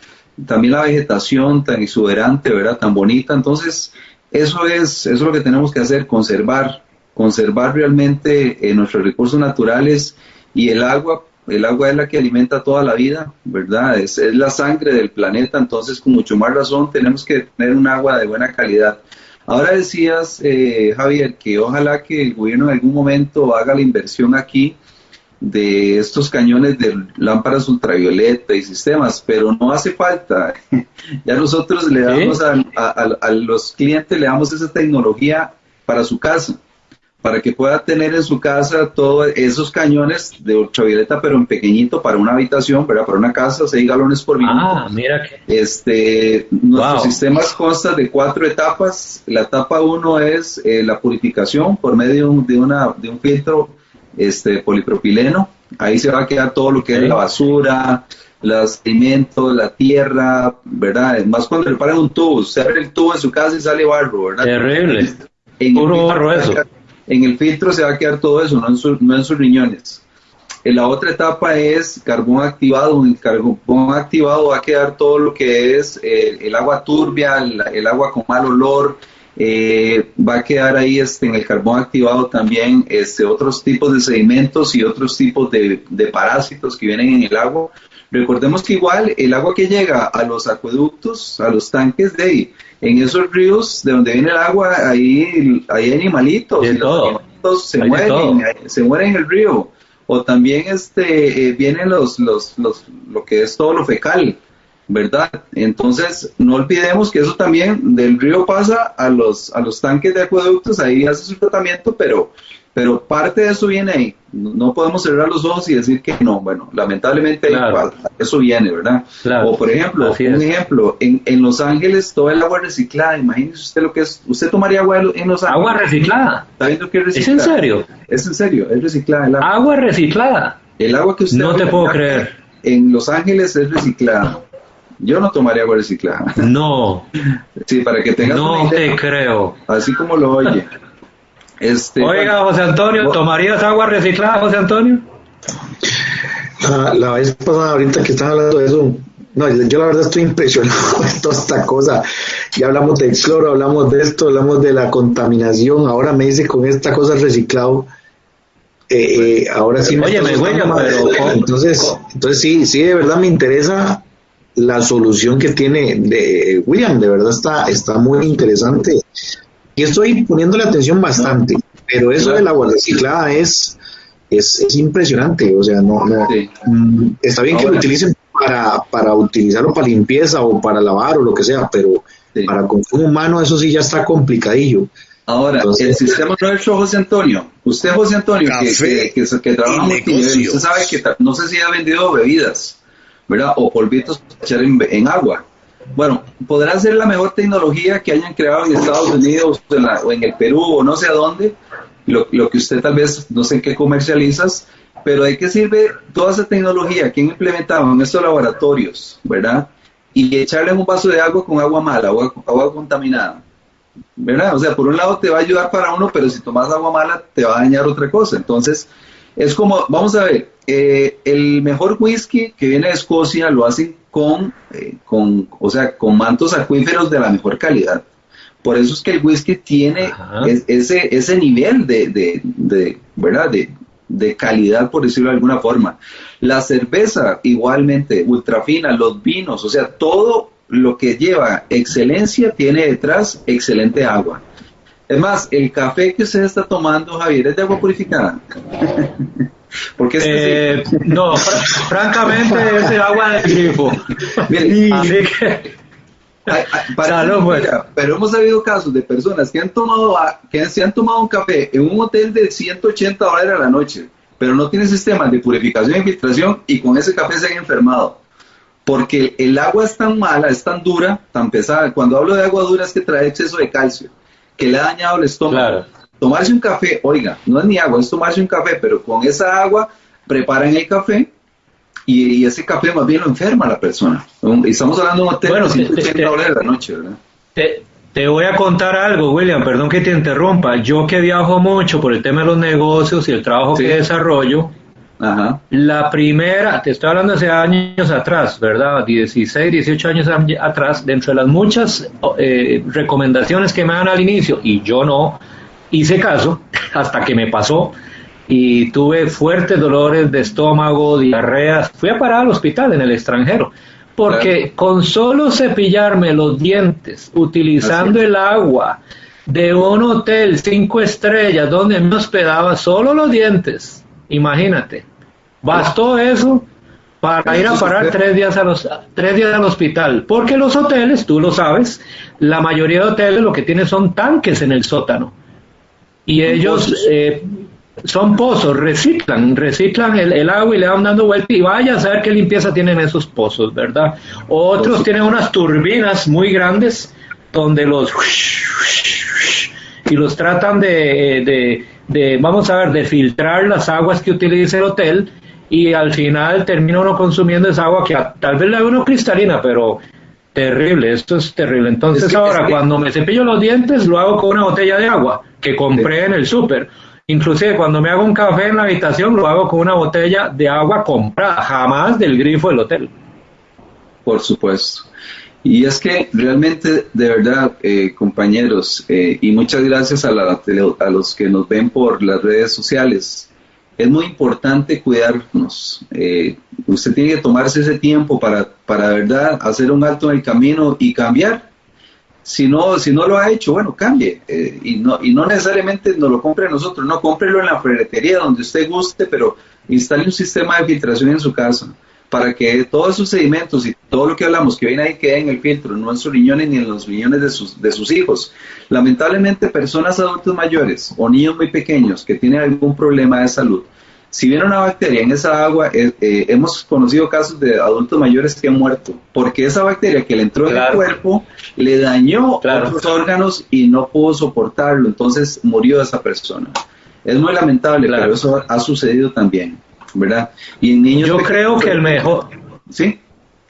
también la vegetación tan exuberante, ¿verdad? Tan bonita. Entonces, eso es, eso es lo que tenemos que hacer, conservar, conservar realmente eh, nuestros recursos naturales y el agua, el agua es la que alimenta toda la vida, ¿verdad? Es, es, la sangre del planeta, entonces con mucho más razón tenemos que tener un agua de buena calidad. Ahora decías, eh, Javier, que ojalá que el gobierno en algún momento haga la inversión aquí de estos cañones de lámparas ultravioleta y sistemas, pero no hace falta. ya nosotros le damos a, a los clientes, le damos esa tecnología para su casa para que pueda tener en su casa todos esos cañones de ultravioleta, pero en pequeñito para una habitación, Para una casa, 6 galones por minuto. Ah, mira que... Este, nuestro sistema consta de cuatro etapas. La etapa uno es eh, la purificación por medio de, una, de un filtro este, polipropileno. Ahí se va a quedar todo lo que es la basura, los alimentos, la tierra, ¿verdad? Más cuando le paran un tubo, se abre el tubo en su casa y sale barro, ¿verdad? Terrible. Puro barro eso en el filtro se va a quedar todo eso, no en, sus riñones. En la otra etapa es carbón activado. En el carbón activado va a quedar todo lo que es eh, el agua turbia, el, agua con mal olor. Eh, va a quedar ahí este, en el carbón activado también este, otros tipos de sedimentos y otros tipos de, de parásitos que vienen en el agua. Recordemos que igual el agua que llega a los acueductos, a los tanques de ahí, en esos ríos de donde viene el agua, ahí hay animalitos, y los animalitos se mueren, se mueren en el río. O también este eh, vienen los, los, los, lo que es todo lo fecal, ¿verdad? Entonces, no olvidemos que eso también del río pasa a los, a los tanques de acueductos, ahí hace su tratamiento, pero pero parte de eso viene ahí. No podemos cerrar los ojos y decir que no. Bueno, lamentablemente eso viene, ¿verdad? O por ejemplo, un ejemplo, en, en, Los Ángeles todo el agua reciclada. Imagínese usted lo que es. ¿Usted tomaría agua en Los Ángeles? Agua reciclada. ¿Está viendo que es reciclada? ¿Es en serio? Es en serio, es reciclada. El agua. agua reciclada. El agua que usted. No te puedo creer. En Los Ángeles es reciclada. Yo no tomaría agua reciclada. No. Sí, para que tengas No te creo. Así como lo oye. Este, Oiga, José Antonio, ¿tomarías agua reciclada, José Antonio? Ah, la, vez pasada, ahorita que están hablando de eso, no, yo la verdad estoy impresionado con toda esta cosa. Ya hablamos del cloro, hablamos de esto, hablamos de la contaminación. Ahora me dice con esta cosa reciclado. Eh, eh, ahora sí Oye, me pero entonces, entonces sí, sí, de verdad me interesa la solución que tiene de William, de verdad está, está muy interesante y estoy poniéndole atención bastante, pero eso de la agua reciclada es, es, es impresionante, o sea, no, no mm, está bien que lo utilicen para, para utilizarlo para limpieza o para lavar o lo que sea, pero para consumo humano eso sí ya está complicadillo. Ahora, el sistema nuestro, José Antonio, usted, José Antonio, que, que, que, trabaja multinivel, usted sabe que no sé si ha vendido bebidas, ¿verdad? O polvitos para echar en, en agua. Bueno, podrá ser la mejor tecnología que hayan creado en Estados Unidos o en, el Perú o no sé a dónde, lo, que usted tal vez no sé en qué comercializas, pero ¿de qué sirve toda esa tecnología que han implementado en estos laboratorios, verdad? y echarle un vaso de agua con agua mala, agua, agua contaminada. ¿Verdad? O sea, por un lado te va a ayudar para uno, pero si tomas agua mala te va a dañar otra cosa. Entonces, es como, vamos a ver, eh, el mejor whisky que viene de Escocia lo hacen con, eh, con, o sea, con mantos acuíferos de la mejor calidad. Por eso es que el whisky tiene ese, ese nivel de, de, de ¿verdad? De, de calidad, por decirlo de alguna forma. La cerveza, igualmente, ultra fina, los vinos, o sea, todo lo que lleva excelencia tiene detrás excelente agua. Es más, el café que usted está tomando, Javier, es de agua purificada. Porque eh, no, francamente es de agua de grifo. Así que pues. pero hemos sabido casos de personas que han tomado que se han tomado un café en un hotel de 180 dólares a la noche, pero no tiene sistemas de purificación y filtración y con ese café se han enfermado. Porque el agua es tan mala, es tan dura, tan pesada. Cuando hablo de agua dura es que trae exceso de calcio, que le ha dañado el estómago. Tomarse un café, oiga, no es ni agua, es tomarse un café, pero con esa agua preparan el café y, ese café más bien lo enferma a la persona. Estamos hablando de un hotel bueno, de la noche, ¿verdad? Te, voy a contar algo, William, perdón que te interrumpa. Yo que viajo mucho por el tema de los negocios y el trabajo que desarrollo, la primera, te estoy hablando hace años atrás, ¿verdad? 16, 18 años atrás, dentro de las muchas eh, recomendaciones que me dan al inicio, y yo no hice caso hasta que me pasó, y tuve fuertes dolores de estómago, diarreas. Fui a parar al hospital en el extranjero, porque con solo cepillarme los dientes, utilizando el agua de un hotel cinco estrellas donde me hospedaba solo los dientes, imagínate, bastó eso para ir a parar tres días, a los, tres días al hospital, porque los hoteles, tú lo sabes, la mayoría de hoteles lo que tienen son tanques en el sótano. Y ellos eh, son pozos, reciclan, reciclan el, agua y le van dando vuelta y vaya a saber qué limpieza tienen esos pozos, ¿verdad? Otros tienen unas turbinas muy grandes donde los y los tratan de, de, vamos a ver, de filtrar las aguas que utiliza el hotel y al final termina uno consumiendo esa agua que tal vez la ve uno cristalina, pero terrible, esto es terrible. Entonces ahora cuando me cepillo los dientes lo hago con una botella de agua que compré en el súper Inclusive cuando me hago un café en la habitación lo hago con una botella de agua comprada, jamás del grifo del hotel. Por supuesto. Y es que realmente, de verdad, eh, compañeros, eh, y muchas gracias a, a, los que nos ven por las redes sociales, es muy importante cuidarnos. Eh, usted tiene que tomarse ese tiempo para, para, verdad, hacer un alto en el camino y cambiar si no, si no lo ha hecho, bueno, cambie. Eh, y, no, y no necesariamente nos lo compre a nosotros, no, cómprelo en la ferretería donde usted guste, pero instale un sistema de filtración en su casa para que todos esos sedimentos y todo lo que hablamos que viene ahí quede en el filtro, no en sus riñones ni en los riñones de sus, de sus hijos. Lamentablemente, personas adultos mayores o niños muy pequeños que tienen algún problema de salud, si viene una bacteria en esa agua, eh, eh, hemos conocido casos de adultos mayores que han muerto, porque esa bacteria que le entró en el cuerpo le dañó otros órganos y no pudo soportarlo, entonces murió esa persona. Es muy lamentable, pero eso ha sucedido también, ¿verdad? Y niños Yo creo que el mejor... ¿Sí?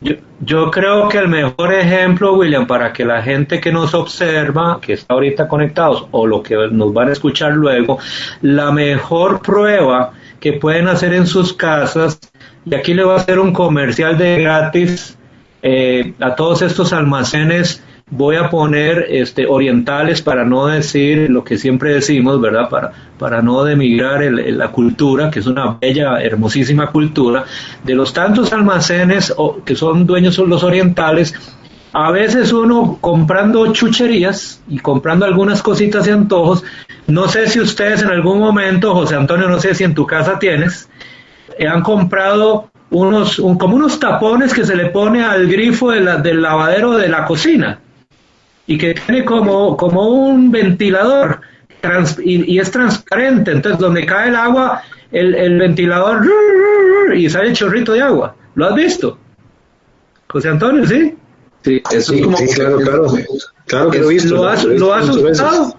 Yo, yo, creo que el mejor ejemplo, William, para que la gente que nos observa, que está ahorita conectados, o lo que nos van a escuchar luego, la mejor prueba que pueden hacer en sus casas. Y aquí le voy a hacer un comercial de gratis eh, a todos estos almacenes. Voy a poner este, orientales para no decir lo que siempre decimos, ¿verdad? Para, para no demigrar la cultura, que es una bella, hermosísima cultura. De los tantos almacenes que son dueños los orientales, a veces uno comprando chucherías y comprando algunas cositas y antojos, no sé si ustedes en algún momento, José Antonio, no sé si en tu casa tienes, eh, han comprado unos, como unos tapones que se le pone al grifo del lavadero de la cocina y que tiene como, como un ventilador y, es transparente, entonces donde cae el agua, el, el ventilador y sale el chorrito de agua. ¿Lo has visto? José Antonio, ¿sí? Sí, eso es como... claro, claro. Claro que lo he visto. ¿Lo has, usado?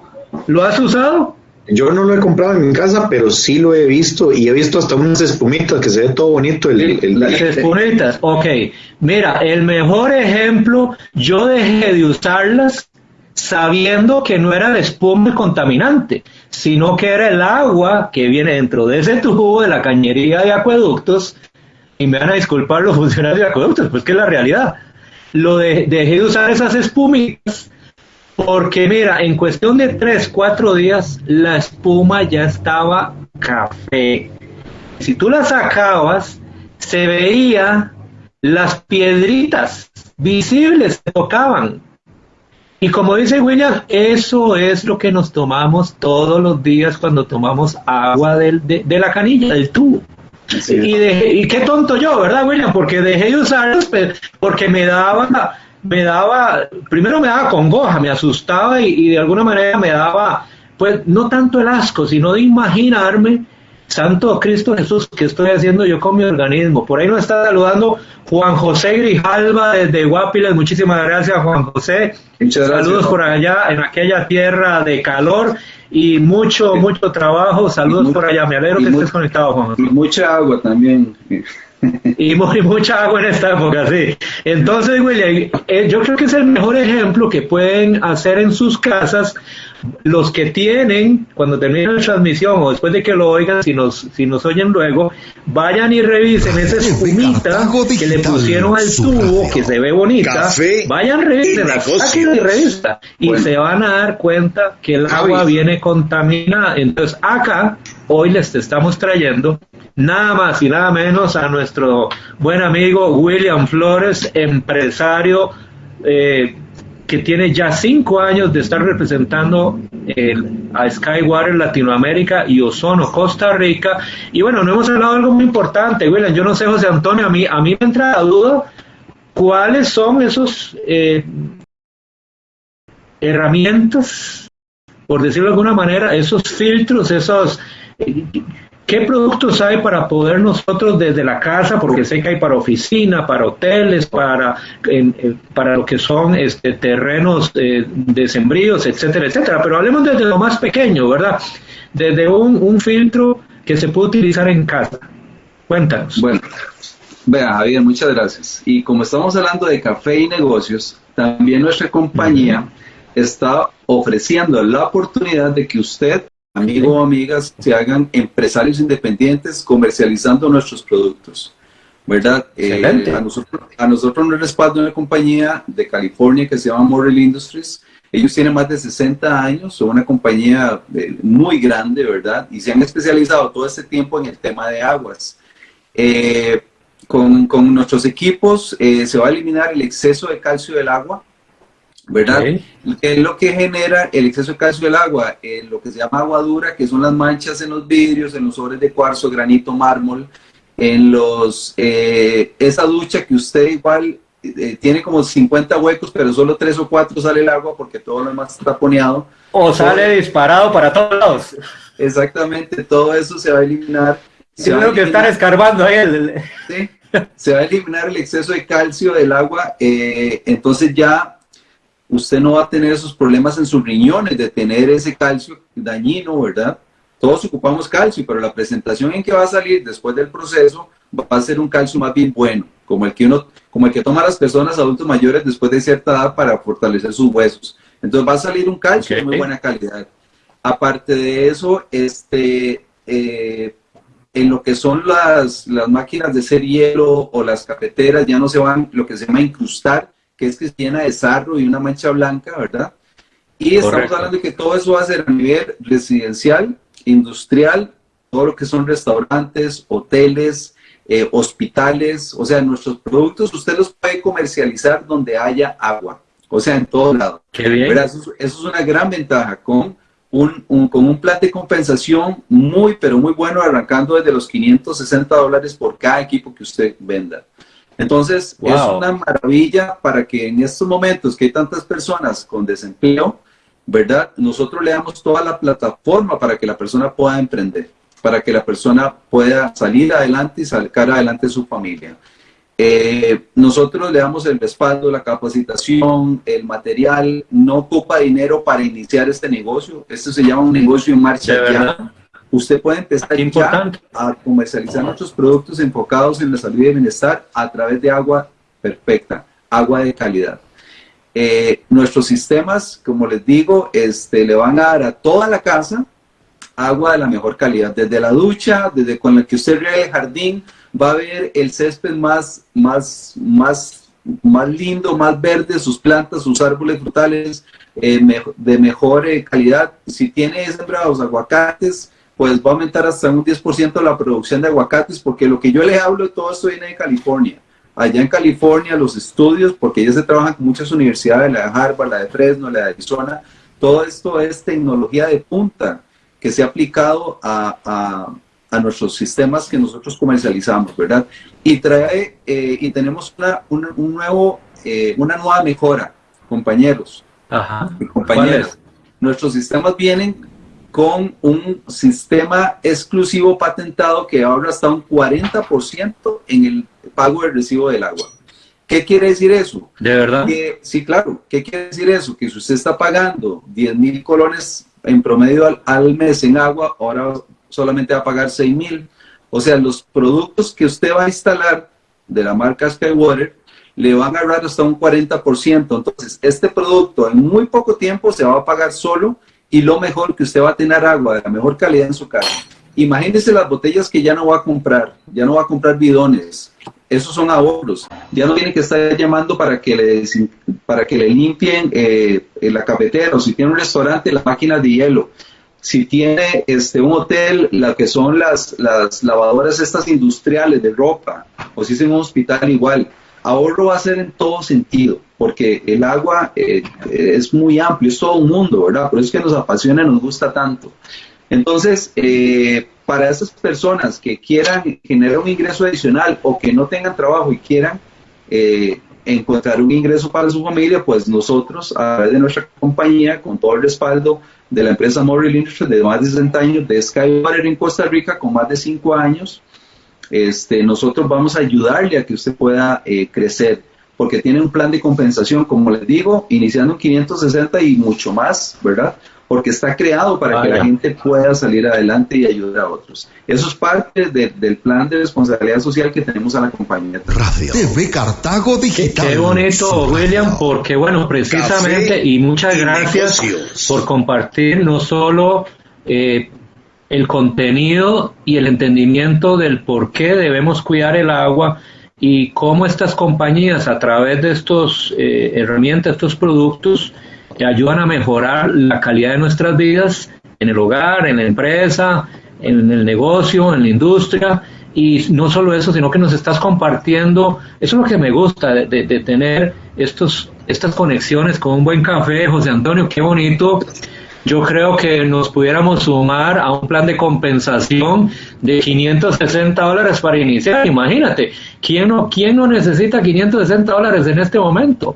¿Lo has usado? Yo no lo he comprado en mi casa, pero sí lo he visto y he visto hasta unas espumitas que se ve todo bonito. El, Las espumitas, ok. Mira, el mejor ejemplo, yo dejé de usarlas sabiendo que no era la espuma contaminante, sino que era el agua que viene dentro de ese tubo de la cañería de acueductos. Y me van a disculpar los funcionarios de acueductos, pues que es la realidad. Lo de, dejé de usar esas espumitas porque mira, en cuestión de 3, 4 días la espuma ya estaba café. Si tú la sacabas, se veía las piedritas visibles que tocaban. Y como dice William, eso es lo que nos tomamos todos los días cuando tomamos agua de, la canilla, del tubo. y, y qué tonto yo, ¿verdad, William? Porque dejé de usarlos porque me daba me daba, primero me daba congoja, me asustaba y, de alguna manera me daba, pues no tanto el asco, sino de imaginarme, Santo Cristo Jesús, ¿qué estoy haciendo yo con mi organismo? Por ahí nos está saludando Juan José Grijalva desde Guapiles, muchísimas gracias Juan José. Muchas Saludos por allá, en aquella tierra de calor y mucho, mucho trabajo. Saludos por allá, me alegro que estés conectado Juan José. mucha agua también y mucha agua en esta época, sí. Entonces, William, eh, yo creo que es el mejor ejemplo que pueden hacer en sus casas los que tienen, cuando termine la transmisión o después de que lo oigan, si nos, si nos oyen luego, vayan y revisen esa espumita que le pusieron al tubo, que se ve bonita, vayan, revísenla, saquen la revista y se van a dar cuenta que el agua viene contaminada. Entonces, acá, hoy les estamos trayendo nada más y nada menos a nuestro buen amigo William Flores, empresario eh, que tiene ya cinco años de estar representando a Skywater Latinoamérica y Ozono Costa Rica. Y bueno, no hemos hablado de algo muy importante, William. Yo no sé, José Antonio, a mí, a mí me entra la duda cuáles son esos eh, herramientas, por decirlo de alguna manera, esos filtros, esos ¿Qué productos hay para poder nosotros desde la casa, porque sé que hay para oficina, para hoteles, para, para lo que son este, terrenos eh, de sembríos, etcétera, etcétera? Pero hablemos desde lo más pequeño, ¿verdad? Desde un, un filtro que se puede utilizar en casa. Cuéntanos. Bueno, vea Javier, muchas gracias. Y como estamos hablando de café y negocios, también nuestra compañía está ofreciendo la oportunidad de que usted amigos o amigas se hagan empresarios independientes comercializando nuestros productos. ¿Verdad? Eh, a, nosotros, a nosotros nos respalda una compañía de California que se llama Morel Industries. Ellos tienen más de 60 años, son una compañía eh, muy grande, ¿verdad? Y se han especializado todo este tiempo en el tema de aguas. Eh, con, con, nuestros equipos se va a eliminar el exceso de calcio del agua, ¿verdad? Es lo que genera el exceso de calcio del agua, eh, lo que se llama agua dura, que son las manchas en los vidrios, en los sobres de cuarzo, granito, mármol, en los, eh, esa ducha que usted igual eh, tiene como 50 huecos, pero solo 3 o 4 sale el agua porque todo lo demás está poneado. O sale disparado para todos lados. Exactamente, todo eso se va a eliminar. Creo que están escarbando ahí. Sí, se va a eliminar el exceso de calcio del agua, entonces ya usted no va a tener esos problemas en sus riñones de tener ese calcio dañino, ¿verdad? Todos ocupamos calcio, pero la presentación en que va a salir después del proceso va a ser un calcio más bien bueno, como el que uno, como el que toman las personas adultos mayores después de cierta edad para fortalecer sus huesos. Entonces va a salir un calcio de muy buena calidad. Aparte de eso, este, eh, en lo que son las, las máquinas de ser hielo o las cafeteras ya no se van lo que se llama incrustar, que es que se llena de sarro y una mancha blanca, ¿verdad? Y estamos hablando de que todo eso va a ser a nivel residencial, industrial, todo lo que son restaurantes, hoteles, eh, hospitales, o sea, nuestros productos usted los puede comercializar donde haya agua, o sea, en todo lado. Qué bien. Eso, es una gran ventaja con un, un, con un plan de compensación muy, pero muy bueno, arrancando desde los 560 dólares por cada equipo que usted venda. Entonces, es una maravilla para que en estos momentos que hay tantas personas con desempleo, ¿verdad? Nosotros le damos toda la plataforma para que la persona pueda emprender, para que la persona pueda salir adelante y sacar adelante su familia. Eh, nosotros le damos el respaldo, la capacitación, el material, no ocupa dinero para iniciar este negocio. Esto se llama un negocio en marcha ya. Usted puede empezar ya a comercializar nuestros productos enfocados en la salud y el bienestar a través de agua perfecta, agua de calidad. Eh, nuestros sistemas, como les digo, este, le van a dar a toda la casa agua de la mejor calidad, desde la ducha, desde con la que usted riega el jardín, va a ver el césped más, más, más, más lindo, más verde, sus plantas, sus árboles frutales eh, de mejor eh, calidad. Si tiene sembrados aguacates, pues va a aumentar hasta un 10% la producción de aguacates, porque lo que yo les hablo, todo esto viene de California. Allá en California, los estudios, porque ya se trabajan con muchas universidades, la de Harvard, la de Fresno, la de Arizona, todo esto es tecnología de punta que se ha aplicado a a nuestros sistemas que nosotros comercializamos, ¿verdad? Y trae, eh, y tenemos una, un nuevo, eh, una nueva mejora, compañeros Ajá. y compañeras. Nuestros sistemas vienen con un sistema exclusivo patentado que ahorra hasta un 40% en el pago del recibo del agua. ¿Qué quiere decir eso? ¿De verdad? sí, claro. ¿Qué quiere decir eso? Que si usted está pagando 10 mil colones en promedio al, al, mes en agua, ahora solamente va a pagar 6 mil. O sea, los productos que usted va a instalar de la marca Skywater le van a ahorrar hasta un 40%. Entonces, este producto en muy poco tiempo se va a pagar solo y lo mejor que usted va a tener agua de la mejor calidad en su casa. Imagínese las botellas que ya no va a comprar, ya no va a comprar bidones. Esos son ahorros. Ya no tiene que estar llamando para que le, para que le limpien eh, la cafetera o si tiene un restaurante, la máquina de hielo si tiene este, un hotel, la que son las, las lavadoras estas industriales de ropa, o si es en un hospital igual, ahorro va a ser en todo sentido, porque el agua eh, es muy amplio, es todo un mundo, ¿verdad? Por eso es que nos apasiona nos gusta tanto. Entonces, eh, para esas personas que quieran generar un ingreso adicional o que no tengan trabajo y quieran eh, encontrar un ingreso para su familia, pues nosotros, a través de nuestra compañía, con todo el respaldo de la empresa Morrill Industries de más de 60 años, de Skywater en Costa Rica con más de 5 años, este, nosotros vamos a ayudarle a que usted pueda eh, crecer, porque tiene un plan de compensación, como les digo, iniciando en 560 y mucho más, ¿verdad? Porque está creado para que la gente pueda salir adelante y ayudar a otros. Eso es parte del plan de responsabilidad social que tenemos a la compañía. Radio TV Cartago Digital. Qué, bonito, William, porque bueno, precisamente, y muchas gracias por compartir no solo eh, el contenido y el entendimiento del por qué debemos cuidar el agua y cómo estas compañías a través de estas eh, herramientas, estos productos, ayudan a mejorar la calidad de nuestras vidas en el hogar, en la empresa, en el negocio, en la industria. Y no solo eso, sino que nos estás compartiendo, eso es lo que me gusta, de, de, tener estos, estas conexiones con un buen café, José Antonio, qué bonito. Yo creo que nos pudiéramos sumar a un plan de compensación de 560 dólares para iniciar. Imagínate, ¿quién no, quién no necesita 560 dólares en este momento?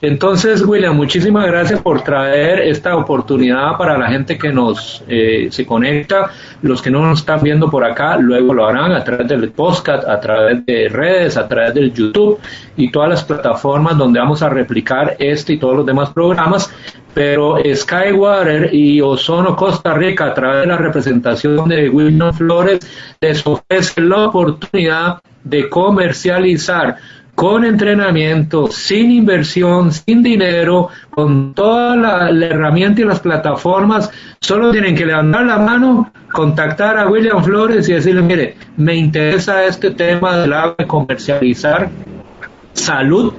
Entonces, William, muchísimas gracias por traer esta oportunidad para la gente que nos eh, se conecta. Los que no nos están viendo por acá, luego lo harán a través del podcast, a través de redes, a través del YouTube y todas las plataformas donde vamos a replicar este y todos los demás programas. Pero Skywater y Ozono Costa Rica, a través de la representación de William Flores, les ofrece la oportunidad de comercializar con entrenamiento, sin inversión, sin dinero, con toda la, herramienta y las plataformas, solo tienen que levantar la mano, contactar a William Flores y decirle, mire, me interesa este tema del agua de comercializar salud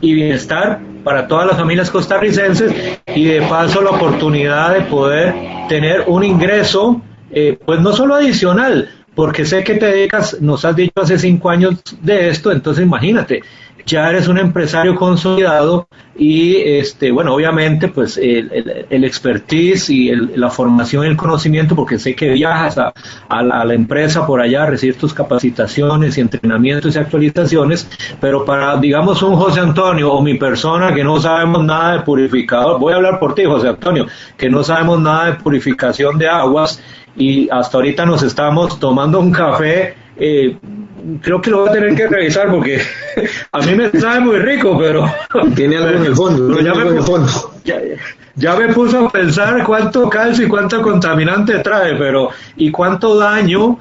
y bienestar para todas las familias costarricenses y de paso la oportunidad de poder tener un ingreso, eh, pues no solo adicional, porque sé que te dedicas, nos has dicho hace cinco años de esto, entonces imagínate, ya eres un empresario consolidado y, este, bueno, obviamente, pues el, el, expertise y la formación y el conocimiento, porque sé que viajas a, la, empresa por allá a recibir tus capacitaciones y entrenamientos y actualizaciones, pero para, digamos, un José Antonio o mi persona que no sabemos nada de purificador, voy a hablar por ti, José Antonio, que no sabemos nada de purificación de aguas, y hasta ahorita nos estamos tomando un café eh, creo que lo voy a tener que revisar porque a mí me sabe muy rico, pero... Tiene algo en el fondo, ya, me, fondo. Ya, me puso a pensar cuánto calcio y cuánto contaminante trae, pero y cuánto daño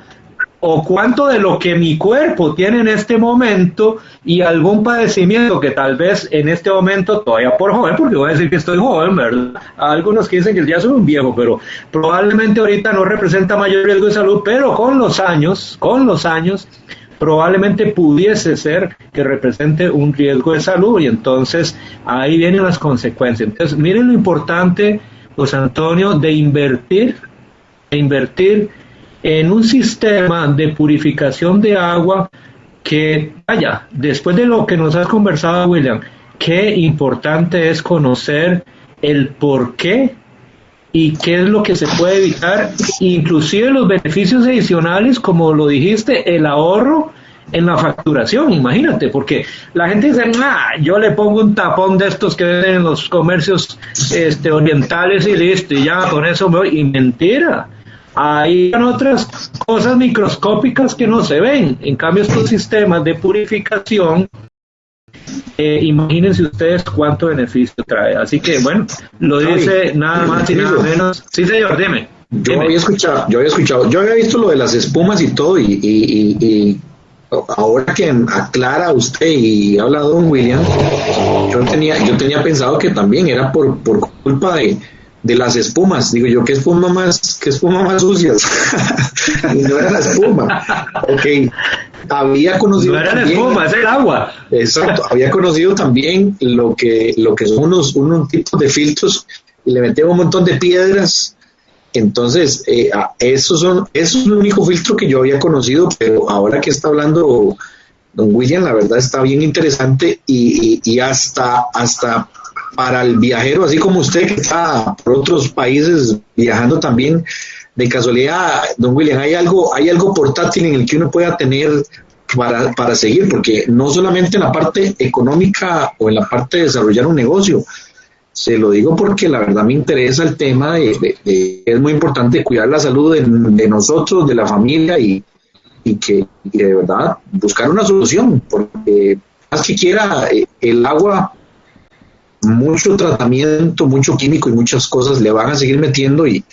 o cuánto de lo que mi cuerpo tiene en este momento y algún padecimiento que tal vez en este momento todavía por joven, porque voy a decir que estoy joven, ¿verdad? Algunos que dicen que ya soy un viejo, pero probablemente ahorita no representa mayor riesgo de salud, pero con los años, con los años, probablemente pudiese ser que represente un riesgo de salud y entonces ahí vienen las consecuencias. Entonces, miren lo importante, José Antonio, de invertir, de invertir en un sistema de purificación de agua que, vaya, después de lo que nos has conversado, William, qué importante es conocer el por qué y qué es lo que se puede evitar, inclusive los beneficios adicionales, como lo dijiste, el ahorro en la facturación, imagínate, porque la gente dice, ah, yo le pongo un tapón de estos que venden en los comercios este, orientales y listo, y ya con eso me voy, y mentira. Hay otras cosas microscópicas que no se ven. En cambio, estos sistemas de purificación eh, imagínense ustedes cuánto beneficio trae. Así que, bueno, lo dice nada más y nada menos. Sí, señor, dime. Yo había escuchado, yo había escuchado, yo había visto lo de las espumas y todo, y, y, ahora que aclara usted y habla don William, yo tenía, yo tenía pensado que también era por, por culpa de, de las espumas. Digo yo, ¿qué espuma más, qué espuma más sucias? y no era la espuma. Ok. Había conocido. No era la espuma, es el agua. Exacto. Había conocido también lo que, lo que son unos, unos tipos de filtros y le metía un montón de piedras. Entonces, eh, eso, son, eso es el único filtro que yo había conocido, pero ahora que está hablando don William, la verdad está bien interesante y, y, y hasta, hasta para el viajero, así como usted que está por otros países viajando también, de casualidad, don William, hay algo, hay algo portátil en el que uno pueda tener para, para seguir, porque no solamente en la parte económica o en la parte de desarrollar un negocio, se lo digo porque la verdad me interesa el tema de, es muy importante cuidar la salud de, nosotros, de la familia y, y que de verdad buscar una solución, porque más que quiera eh, el agua mucho tratamiento, mucho químico y muchas cosas le van a seguir metiendo y,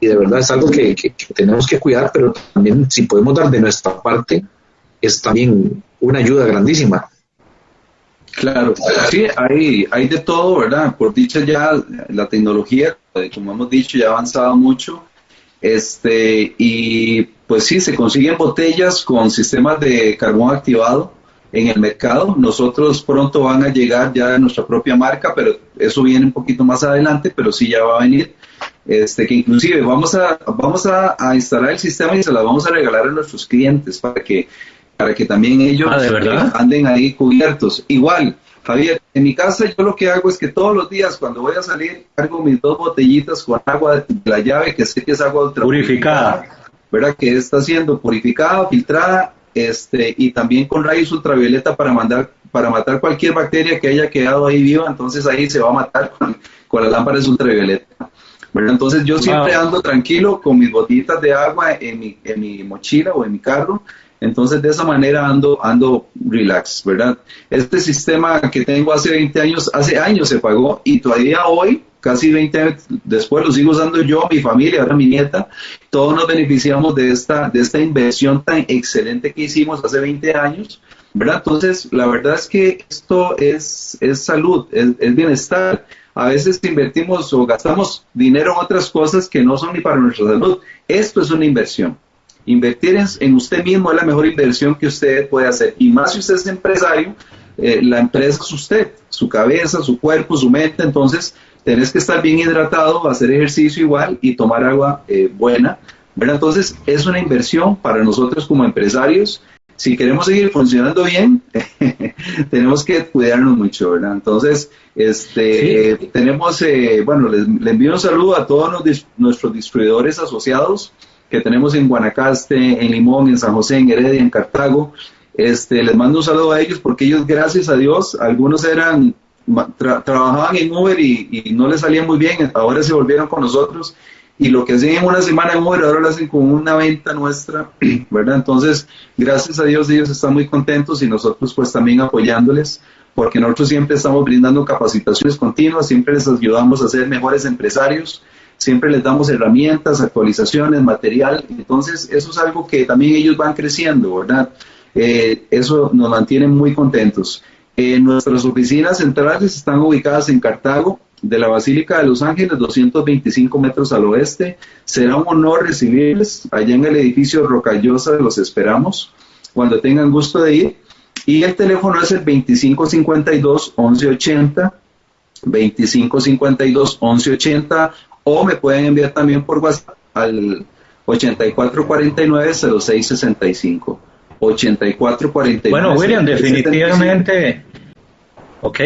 de verdad es algo que, tenemos que cuidar, pero también si podemos dar de nuestra parte, es también una ayuda grandísima. Claro, sí, hay, hay de todo, ¿verdad? Por dicha ya la tecnología, como hemos dicho, ya ha avanzado mucho. Este, y pues sí, se consiguen botellas con sistemas de carbón activado en el mercado. Nosotros pronto van a llegar ya nuestra propia marca, pero eso viene un poquito más adelante, pero sí ya va a venir. Este, que inclusive vamos a, vamos a, instalar el sistema y se la vamos a regalar a nuestros clientes para que, para que también ellos ah, anden ahí cubiertos. Igual, Javier, en mi casa yo lo que hago es que todos los días cuando voy a salir cargo mis dos botellitas con agua de la llave, que sé que es agua purificada, ¿verdad? Que está siendo purificada, filtrada este, y también con rayos ultravioleta para, mandar, para matar cualquier bacteria que haya quedado ahí viva, entonces ahí se va a matar con, con las lámparas ultravioleta. Entonces yo siempre ando tranquilo con mis botitas de agua en mi, en mi mochila o en mi carro, entonces de esa manera ando, ando relax, ¿verdad? Este sistema que tengo hace 20 años, hace años se pagó y todavía hoy casi 20 años después lo sigo usando yo, mi familia, ahora mi nieta, todos nos beneficiamos de esta, de esta inversión tan excelente que hicimos hace 20 años, ¿verdad? Entonces, la verdad es que esto es, es salud, es, bienestar. A veces invertimos o gastamos dinero en otras cosas que no son ni para nuestra salud. Esto es una inversión. Invertir en, en usted mismo es la mejor inversión que usted puede hacer. Y más si usted es empresario, eh, la empresa es usted, su cabeza, su cuerpo, su mente. Entonces, tenés que estar bien hidratado, hacer ejercicio igual y tomar agua eh, buena. ¿verdad? Entonces, es una inversión para nosotros como empresarios. Si queremos seguir funcionando bien, tenemos que cuidarnos mucho, ¿verdad? Entonces, este, tenemos, eh, bueno, les, envío un saludo a todos nuestros distribuidores asociados que tenemos en Guanacaste, en Limón, en San José, en Heredia, en Cartago. Este, les mando un saludo a ellos porque ellos, gracias a Dios, algunos eran trabajaban en Uber y, no les salía muy bien, ahora se volvieron con nosotros y lo que hacen en una semana en un ahora lo hacen con una venta nuestra, ¿verdad? Entonces, gracias a Dios ellos están muy contentos y nosotros pues también apoyándoles, porque nosotros siempre estamos brindando capacitaciones continuas, siempre les ayudamos a ser mejores empresarios, siempre les damos herramientas, actualizaciones, material, entonces eso es algo que también ellos van creciendo, ¿verdad? Eh, eso nos mantiene muy contentos. Eh, nuestras oficinas centrales están ubicadas en Cartago, de la Basílica de Los Ángeles, 225 metros al oeste. Será un honor recibirles allá en el edificio Rocallosa, los esperamos cuando tengan gusto de ir. Y el teléfono es el 2552-1180, 2552-1180, o me pueden enviar también por WhatsApp al 8449-0665. 8449. Bueno, William, definitivamente. Ok.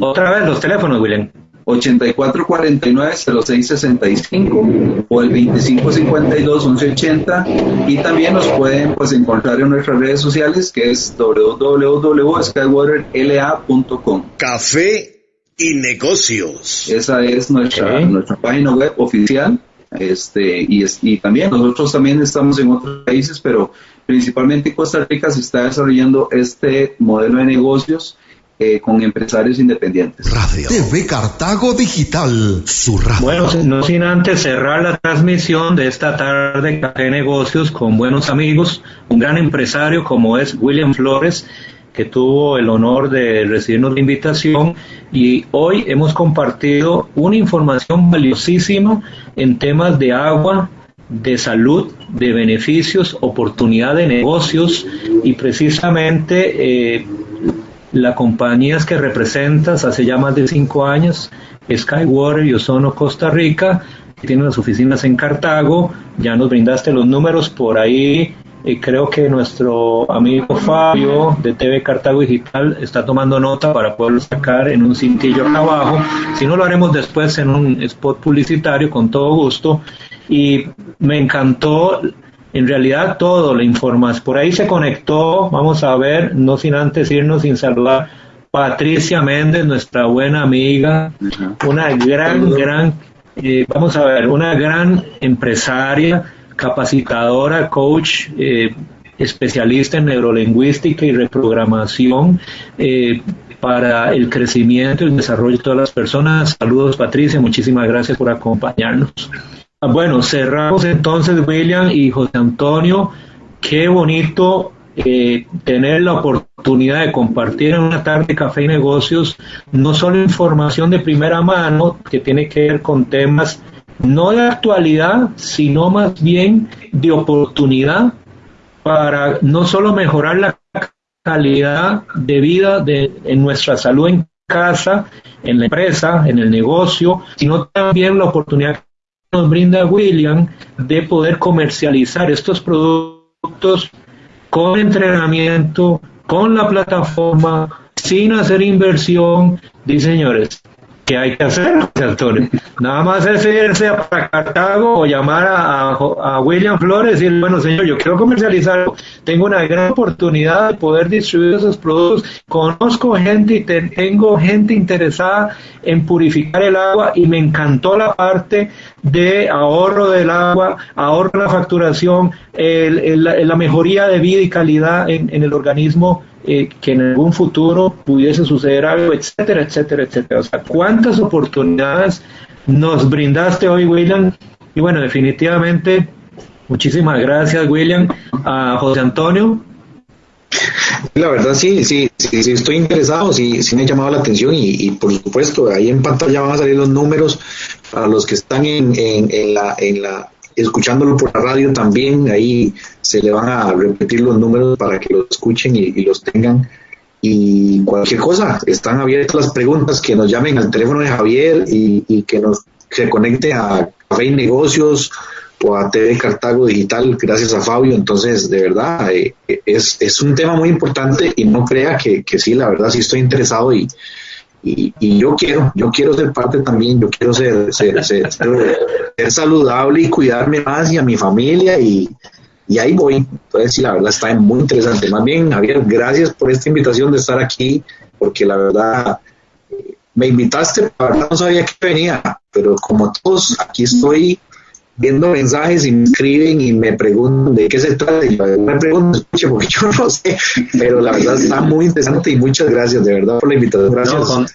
Otra vez los teléfonos, William. 8449-0665 o el 2552-1180 y también nos pueden pues encontrar en nuestras redes sociales que es www.skywaterla.com Café y negocios. Esa es nuestra, nuestra página web oficial este, y, y también nosotros también estamos en otros países, pero principalmente en Costa Rica se está desarrollando este modelo de negocios eh, con empresarios independientes. Radio TV Cartago Digital, su radio. Bueno, no sin antes cerrar la transmisión de esta tarde de negocios con buenos amigos, un gran empresario como es William Flores, que tuvo el honor de recibirnos la invitación y hoy hemos compartido una información valiosísima en temas de agua, de salud, de beneficios, oportunidad de negocios y precisamente eh, la compañía que representas hace ya más de cinco años, Skywater y Ozono Costa Rica, que tiene las oficinas en Cartago, ya nos brindaste los números por ahí. Y creo que nuestro amigo Fabio de TV Cartago Digital está tomando nota para poderlo sacar en un cintillo acá abajo. Si no, lo haremos después en un spot publicitario con todo gusto. Y me encantó en realidad todo le informas. Por ahí se conectó, vamos a ver, no sin antes irnos sin saludar, Patricia Méndez, nuestra buena amiga, una gran, gran, eh, vamos a ver, una gran empresaria, capacitadora, coach, eh, especialista en neurolingüística y reprogramación. Eh, para el crecimiento y el desarrollo de todas las personas. Saludos Patricia, muchísimas gracias por acompañarnos. Bueno, cerramos entonces, William y José Antonio. Qué bonito eh, tener la oportunidad de compartir en una tarde café y negocios no solo información de primera mano que tiene que ver con temas no de actualidad, sino más bien de oportunidad para no solo mejorar la calidad de vida de, en nuestra salud en casa, en la empresa, en el negocio, sino también la oportunidad nos brinda William de poder comercializar estos productos con entrenamiento, con la plataforma, sin hacer inversión. Dice señores, ¿qué hay que hacer, Antonio? Nada más es irse a Cartago o llamar a, William Flores y decir, bueno, señor, yo quiero comercializar, tengo una gran oportunidad de poder distribuir esos productos, conozco gente y tengo gente interesada en purificar el agua y me encantó la parte de ahorro del agua, ahorro la facturación, la mejoría de vida y calidad en, el organismo eh, que en algún futuro pudiese suceder algo, etcétera, etcétera, etcétera. O sea, ¿cuántas oportunidades nos brindaste hoy, William? Y bueno, definitivamente, muchísimas gracias, William. A José Antonio, la verdad sí, sí, sí, estoy interesado, sí, sí me ha llamado la atención y, por supuesto ahí en pantalla van a salir los números para los que están en, en, la, en la, escuchándolo por la radio también, ahí se le van a repetir los números para que los escuchen y, los tengan. Y cualquier cosa, están abiertas las preguntas, que nos llamen al teléfono de Javier y, y que nos se conecte a Café y Negocios o a TV Cartago Digital, gracias a Fabio. Entonces, de verdad, eh, es, es, un tema muy importante y no crea que, que sí, la verdad, sí estoy interesado y, y, y, yo quiero, yo quiero ser parte también, yo quiero ser, ser, ser, ser, saludable y cuidarme más y a mi familia y, y ahí voy. Entonces, sí, la verdad está muy interesante. Más bien, Javier, gracias por esta invitación de estar aquí, porque la verdad me invitaste, no sabía que venía, pero como todos, aquí estoy viendo mensajes y me escriben y me preguntan de qué se trata. Y yo me pregunto, escuche, porque yo no sé, pero la verdad está muy interesante y muchas gracias de verdad por la invitación. Gracias.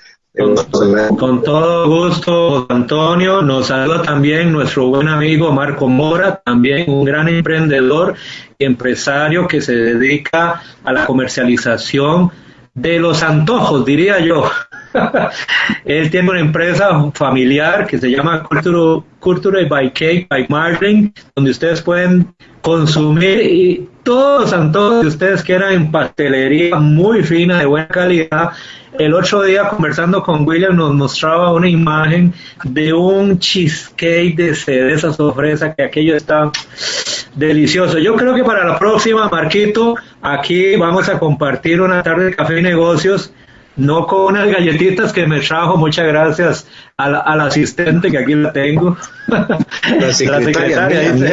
con, todo gusto, Antonio. Nos saluda también nuestro buen amigo Marco Mora, también un gran emprendedor y empresario que se dedica a la comercialización de los antojos, diría yo. Él tiene una empresa familiar que se llama Culture, Culture by Cake by Marlin, donde ustedes pueden consumir y todos los antojos que ustedes quieran en pastelería muy fina, de buena calidad. El otro día conversando con William nos mostraba una imagen de un cheesecake de cereza sorpresa que aquello está delicioso. Yo creo que para la próxima, Marquito, aquí vamos a compartir una tarde de café y negocios no con unas galletitas que me trajo, muchas gracias al, al asistente que aquí la tengo. La secretaria,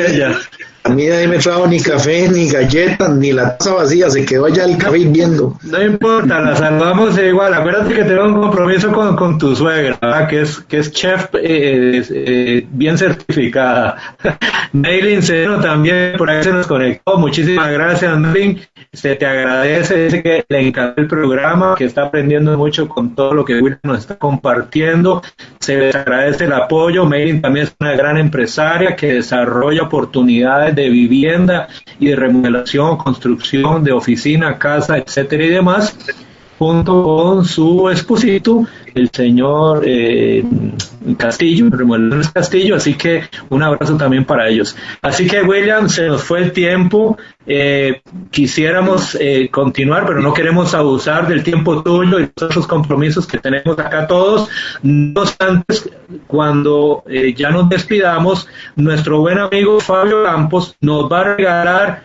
ella. A mí nadie me trajo ni café, ni galletas, ni la taza vacía, se quedó allá el café viendo. No importa, la saludamos igual. Acuérdate que tengo un compromiso con, con tu suegra, que es que es chef eh, eh, bien certificada. Maylin Cero también por ahí se nos conectó. Muchísimas gracias, Maylin. Se te agradece, dice que le encanta el programa, que está aprendiendo mucho con todo lo que Will nos está compartiendo. Se les agradece el apoyo. Maylin también es una gran empresaria que desarrolla oportunidades de vivienda y de remodelación, construcción de oficina, casa, etcétera y demás, junto con su esposito, el señor eh, Castillo, Remodelaciones Castillo, así que un abrazo también para ellos. Así que William, se nos fue el tiempo, eh, quisiéramos eh, continuar, pero no queremos abusar del tiempo tuyo y los otros compromisos que tenemos acá todos. No obstante, cuando ya nos despidamos, nuestro buen amigo Fabio Campos nos va a regalar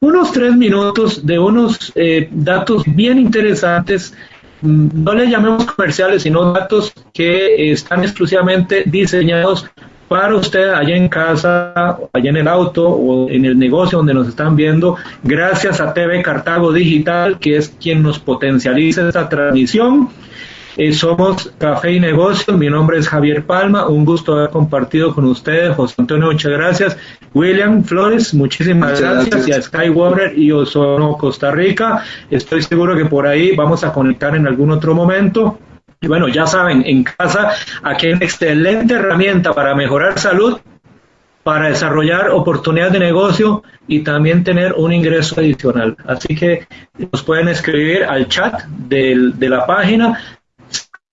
unos tres minutos de unos datos bien interesantes no le llamemos comerciales, sino datos que están exclusivamente diseñados para usted allá en casa, allá en el auto o en el negocio donde nos están viendo, gracias a TV Cartago Digital, que es quien nos potencializa esta transmisión. Eh, somos Café y Negocios, mi nombre es Javier Palma, un gusto haber compartido con ustedes, José Antonio, muchas gracias. William Flores, muchísimas gracias. y a Skywater y Ozono Costa Rica. Estoy seguro que por ahí vamos a conectar en algún otro momento. Y bueno, ya saben, en casa aquí hay una excelente herramienta para mejorar salud, para desarrollar oportunidades de negocio y también tener un ingreso adicional. Así que nos pueden escribir al chat de la página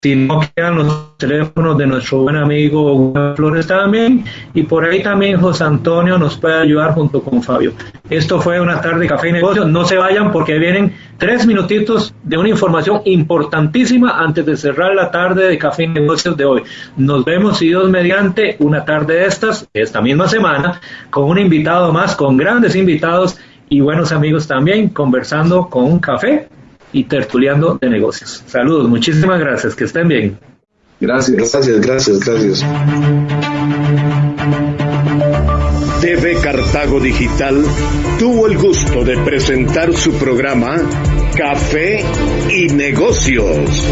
si no quedan los teléfonos de nuestro buen amigo Flores también, y por ahí también José Antonio nos puede ayudar junto con Fabio. Esto fue una tarde de café y negocios. No se vayan porque vienen tres minutitos de una información importantísima antes de cerrar la tarde de café y negocios de hoy. Nos vemos, si Dios mediante, una tarde de estas, esta misma semana, con un invitado más, con grandes invitados y buenos amigos también, conversando con un café y tertuliando de negocios. Saludos, muchísimas gracias, que estén bien. Gracias, gracias, gracias, gracias. TV Cartago Digital tuvo el gusto de presentar su programa Café y Negocios.